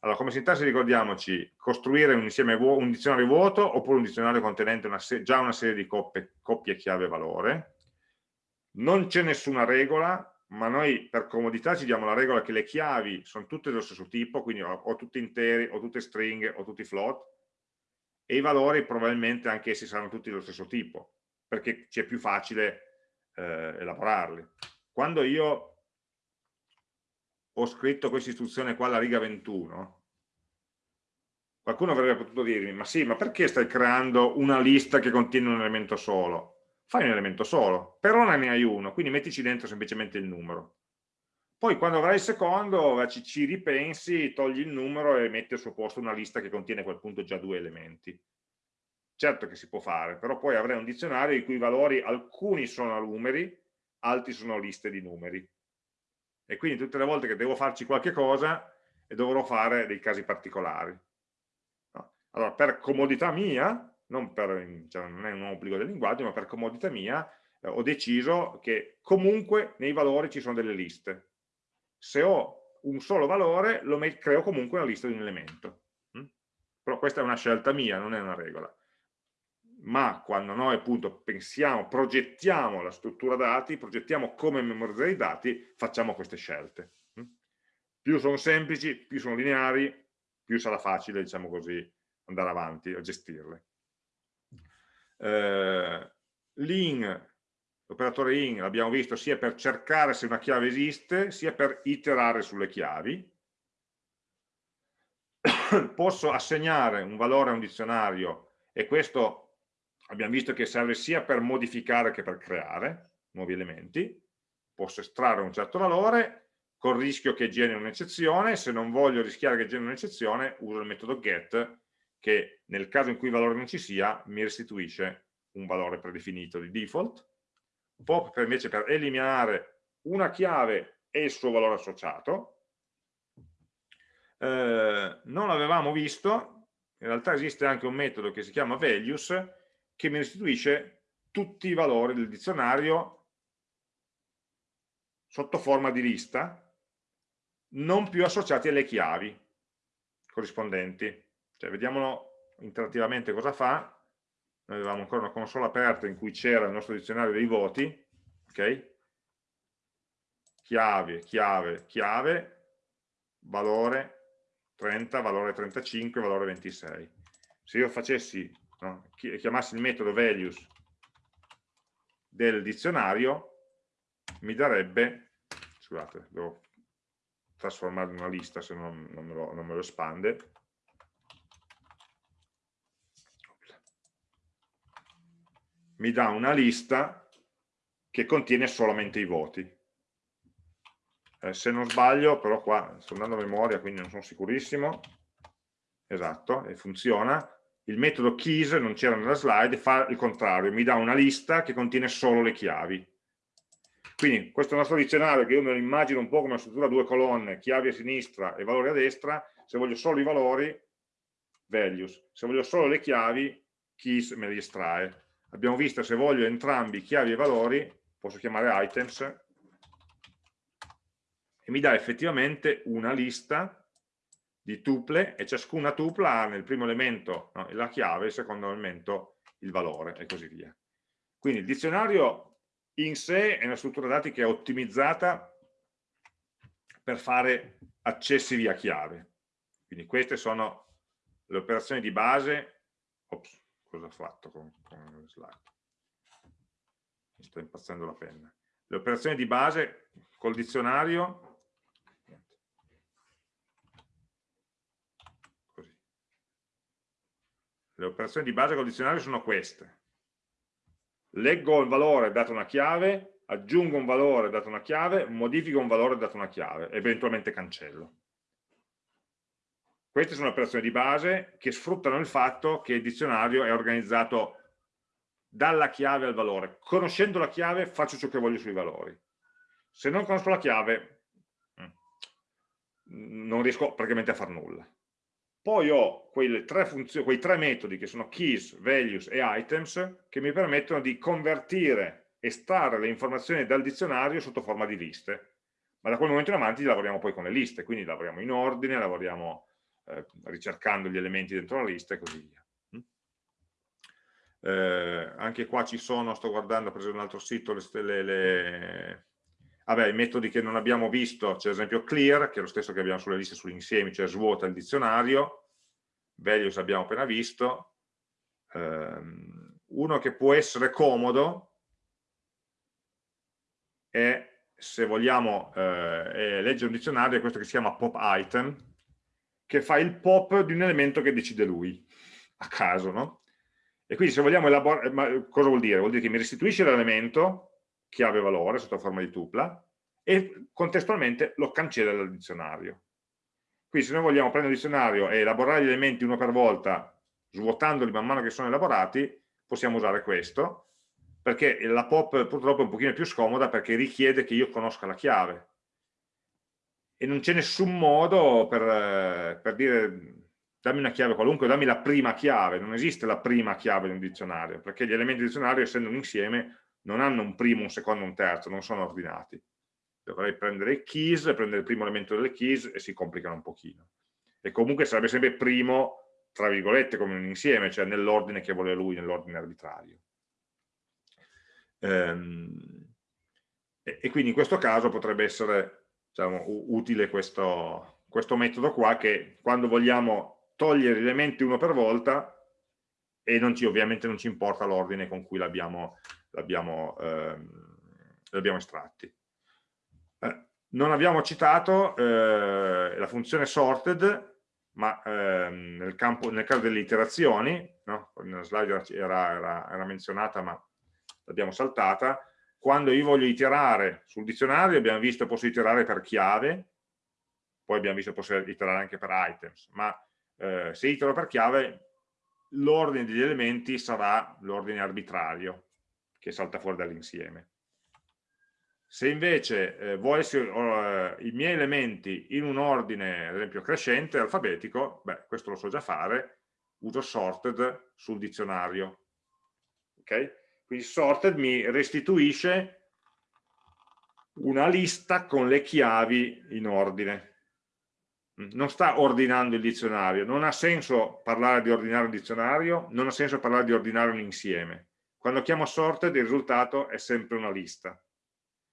Allora, come sintassi ricordiamoci, costruire un, insieme un dizionario vuoto oppure un dizionario contenente una già una serie di coppie, coppie chiave-valore. Non c'è nessuna regola, ma noi per comodità ci diamo la regola che le chiavi sono tutte dello stesso tipo, quindi o, o tutte interi, o tutte stringhe, o tutti float, e i valori probabilmente anche essi saranno tutti dello stesso tipo, perché ci è più facile eh, elaborarli. Quando io ho scritto questa istruzione qua alla riga 21, qualcuno avrebbe potuto dirmi, ma sì, ma perché stai creando una lista che contiene un elemento solo? Fai un elemento solo, per ora ne hai uno, quindi mettici dentro semplicemente il numero. Poi quando avrai il secondo ci, ci ripensi, togli il numero e metti al suo posto una lista che contiene a quel punto già due elementi. Certo che si può fare, però poi avrai un dizionario i cui valori alcuni sono numeri, altri sono liste di numeri e quindi tutte le volte che devo farci qualche cosa dovrò fare dei casi particolari. No. Allora, per comodità mia, non, per, cioè, non, è un obbligo del linguaggio, ma per comodità mia, eh, ho deciso che comunque nei valori ci sono delle liste. Se ho un solo valore, lo creo comunque una lista di un elemento. Mm? Però questa è una scelta mia, non è una regola ma quando noi appunto pensiamo, progettiamo la struttura dati, progettiamo come memorizzare i dati, facciamo queste scelte. Mm? Più sono semplici, più sono lineari, più sarà facile, diciamo così, andare avanti a gestirle. Eh, l'in, l'operatore in, l'abbiamo visto sia per cercare se una chiave esiste, sia per iterare sulle chiavi. Posso assegnare un valore a un dizionario e questo abbiamo visto che serve sia per modificare che per creare nuovi elementi, posso estrarre un certo valore col rischio che generi un'eccezione, se non voglio rischiare che generi un'eccezione uso il metodo get che nel caso in cui il valore non ci sia mi restituisce un valore predefinito di default, pop per invece per eliminare una chiave e il suo valore associato, eh, non l'avevamo visto, in realtà esiste anche un metodo che si chiama values che mi restituisce tutti i valori del dizionario sotto forma di lista, non più associati alle chiavi corrispondenti. Cioè, vediamolo interattivamente cosa fa. Noi avevamo ancora una console aperta in cui c'era il nostro dizionario dei voti, ok? Chiave, chiave, chiave, valore 30, valore 35, valore 26. Se io facessi no? chiamassi il metodo values del dizionario mi darebbe scusate devo trasformare in una lista se non, non, me, lo, non me lo espande mi dà una lista che contiene solamente i voti eh, se non sbaglio però qua sto andando a memoria quindi non sono sicurissimo esatto e funziona il metodo keys, non c'era nella slide, fa il contrario, mi dà una lista che contiene solo le chiavi. Quindi questo nostro dizionario, che io me lo immagino un po' come una struttura a due colonne, chiavi a sinistra e valori a destra, se voglio solo i valori, values, se voglio solo le chiavi, keys me li estrae. Abbiamo visto se voglio entrambi chiavi e valori, posso chiamare items, e mi dà effettivamente una lista di tuple e ciascuna tupla ha nel primo elemento no, la chiave, nel secondo elemento il valore e così via. Quindi il dizionario in sé è una struttura dati che è ottimizzata per fare accessi via chiave. Quindi queste sono le operazioni di base. Ops, cosa ho fatto con, con slide? Mi sto impazzendo la penna. Le operazioni di base col dizionario Le operazioni di base condizionali sono queste. Leggo il valore dato una chiave, aggiungo un valore dato una chiave, modifico un valore dato una chiave, eventualmente cancello. Queste sono operazioni di base che sfruttano il fatto che il dizionario è organizzato dalla chiave al valore. Conoscendo la chiave faccio ciò che voglio sui valori. Se non conosco la chiave mm, non riesco praticamente a fare nulla. Poi ho quei tre metodi che sono keys, values e items che mi permettono di convertire, estrarre le informazioni dal dizionario sotto forma di liste. Ma da quel momento in avanti lavoriamo poi con le liste, quindi lavoriamo in ordine, lavoriamo eh, ricercando gli elementi dentro la lista e così via. Mm? Eh, anche qua ci sono, sto guardando, ho preso un altro sito, le, le, le, Vabbè, i metodi che non abbiamo visto, c'è ad esempio clear, che è lo stesso che abbiamo sulle liste sugli insiemi, cioè svuota il dizionario, values abbiamo appena visto, um, uno che può essere comodo è, se vogliamo eh, leggere un dizionario, è questo che si chiama pop item, che fa il pop di un elemento che decide lui, a caso, no? E quindi se vogliamo elaborare, cosa vuol dire? Vuol dire che mi restituisce l'elemento chiave valore sotto forma di tupla e contestualmente lo cancella dal dizionario. Quindi se noi vogliamo prendere il dizionario e elaborare gli elementi uno per volta, svuotandoli man mano che sono elaborati, possiamo usare questo, perché la pop purtroppo è un pochino più scomoda perché richiede che io conosca la chiave. E non c'è nessun modo per, per dire dammi una chiave qualunque, dammi la prima chiave, non esiste la prima chiave di un dizionario, perché gli elementi del dizionario, essendo un insieme, non hanno un primo, un secondo, un terzo, non sono ordinati. Dovrei prendere i keys, prendere il primo elemento delle keys e si complicano un pochino. E comunque sarebbe sempre primo, tra virgolette, come un insieme, cioè nell'ordine che vuole lui, nell'ordine arbitrario. Ehm, e, e, quindi in questo caso potrebbe essere diciamo, utile questo, questo metodo qua che quando vogliamo togliere gli elementi uno per volta e non ci, ovviamente non ci importa l'ordine con cui l'abbiamo ehm, estratti. Eh, non abbiamo citato eh, la funzione sorted, ma ehm, nel, campo, nel, caso delle iterazioni, no? nella slide era, era, era menzionata ma l'abbiamo saltata, quando io voglio iterare sul dizionario abbiamo visto posso iterare per chiave, poi abbiamo visto posso iterare anche per items, ma eh, se itero per chiave l'ordine degli elementi sarà l'ordine arbitrario, che salta fuori dall'insieme. Se invece eh, volessi eh, i miei elementi in un ordine, ad esempio crescente, alfabetico, beh, questo lo so già fare, uso sorted sul dizionario. Ok? Quindi sorted mi restituisce una lista con le chiavi in ordine. Non sta ordinando il dizionario, non ha senso parlare di ordinare un dizionario, non ha senso parlare di ordinare un insieme quando chiamo sorted il risultato è sempre una lista.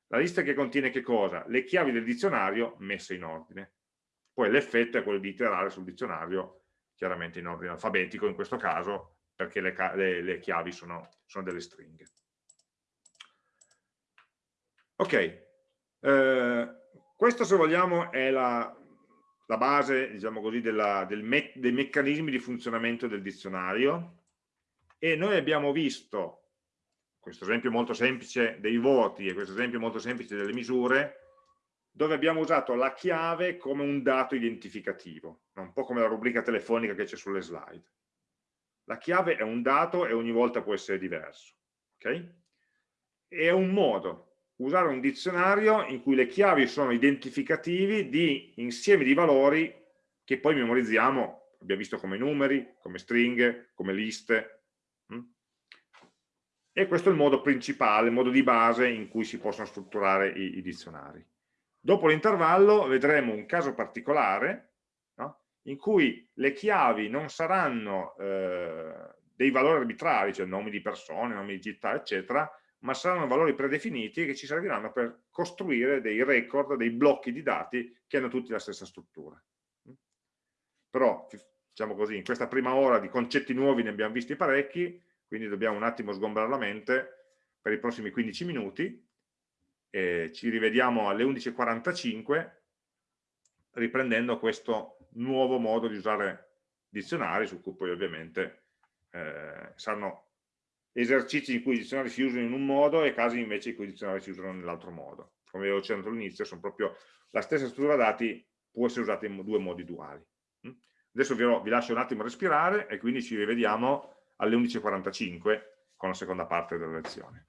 La lista che contiene che cosa? Le chiavi del dizionario messe in ordine. Poi l'effetto è quello di iterare sul dizionario, chiaramente in ordine alfabetico in questo caso, perché le, le, le chiavi sono, sono, delle stringhe. Ok, eh, questo se vogliamo è la, la base, diciamo così, della, del me dei meccanismi di funzionamento del dizionario e noi abbiamo visto questo esempio molto semplice dei voti e questo esempio molto semplice delle misure dove abbiamo usato la chiave come un dato identificativo, un po' come la rubrica telefonica che c'è sulle slide. La chiave è un dato e ogni volta può essere diverso. Okay? È un modo, usare un dizionario in cui le chiavi sono identificativi di insiemi di valori che poi memorizziamo, abbiamo visto come numeri, come stringhe, come liste, e questo è il modo principale, il modo di base in cui si possono strutturare i, i dizionari. Dopo l'intervallo vedremo un caso particolare? In cui le chiavi non saranno eh, dei valori arbitrari, cioè nomi di persone, nomi di città, eccetera, ma saranno valori predefiniti che ci serviranno per costruire dei record, dei blocchi di dati che hanno tutti la stessa struttura. Però, diciamo così, in questa prima ora di concetti nuovi ne abbiamo visti parecchi, quindi dobbiamo un attimo sgombrare la mente per i prossimi 15 minuti ci rivediamo alle 11.45 riprendendo questo nuovo modo di usare dizionari su cui poi ovviamente eh, saranno esercizi in cui i dizionari si usano in un modo e casi invece in cui i dizionari si usano nell'altro modo. Come avevo accennato all'inizio sono proprio la stessa struttura dati può essere usata in due modi duali. Adesso vi, vi lascio un attimo respirare e quindi ci rivediamo alle 11.45 con la seconda parte della lezione.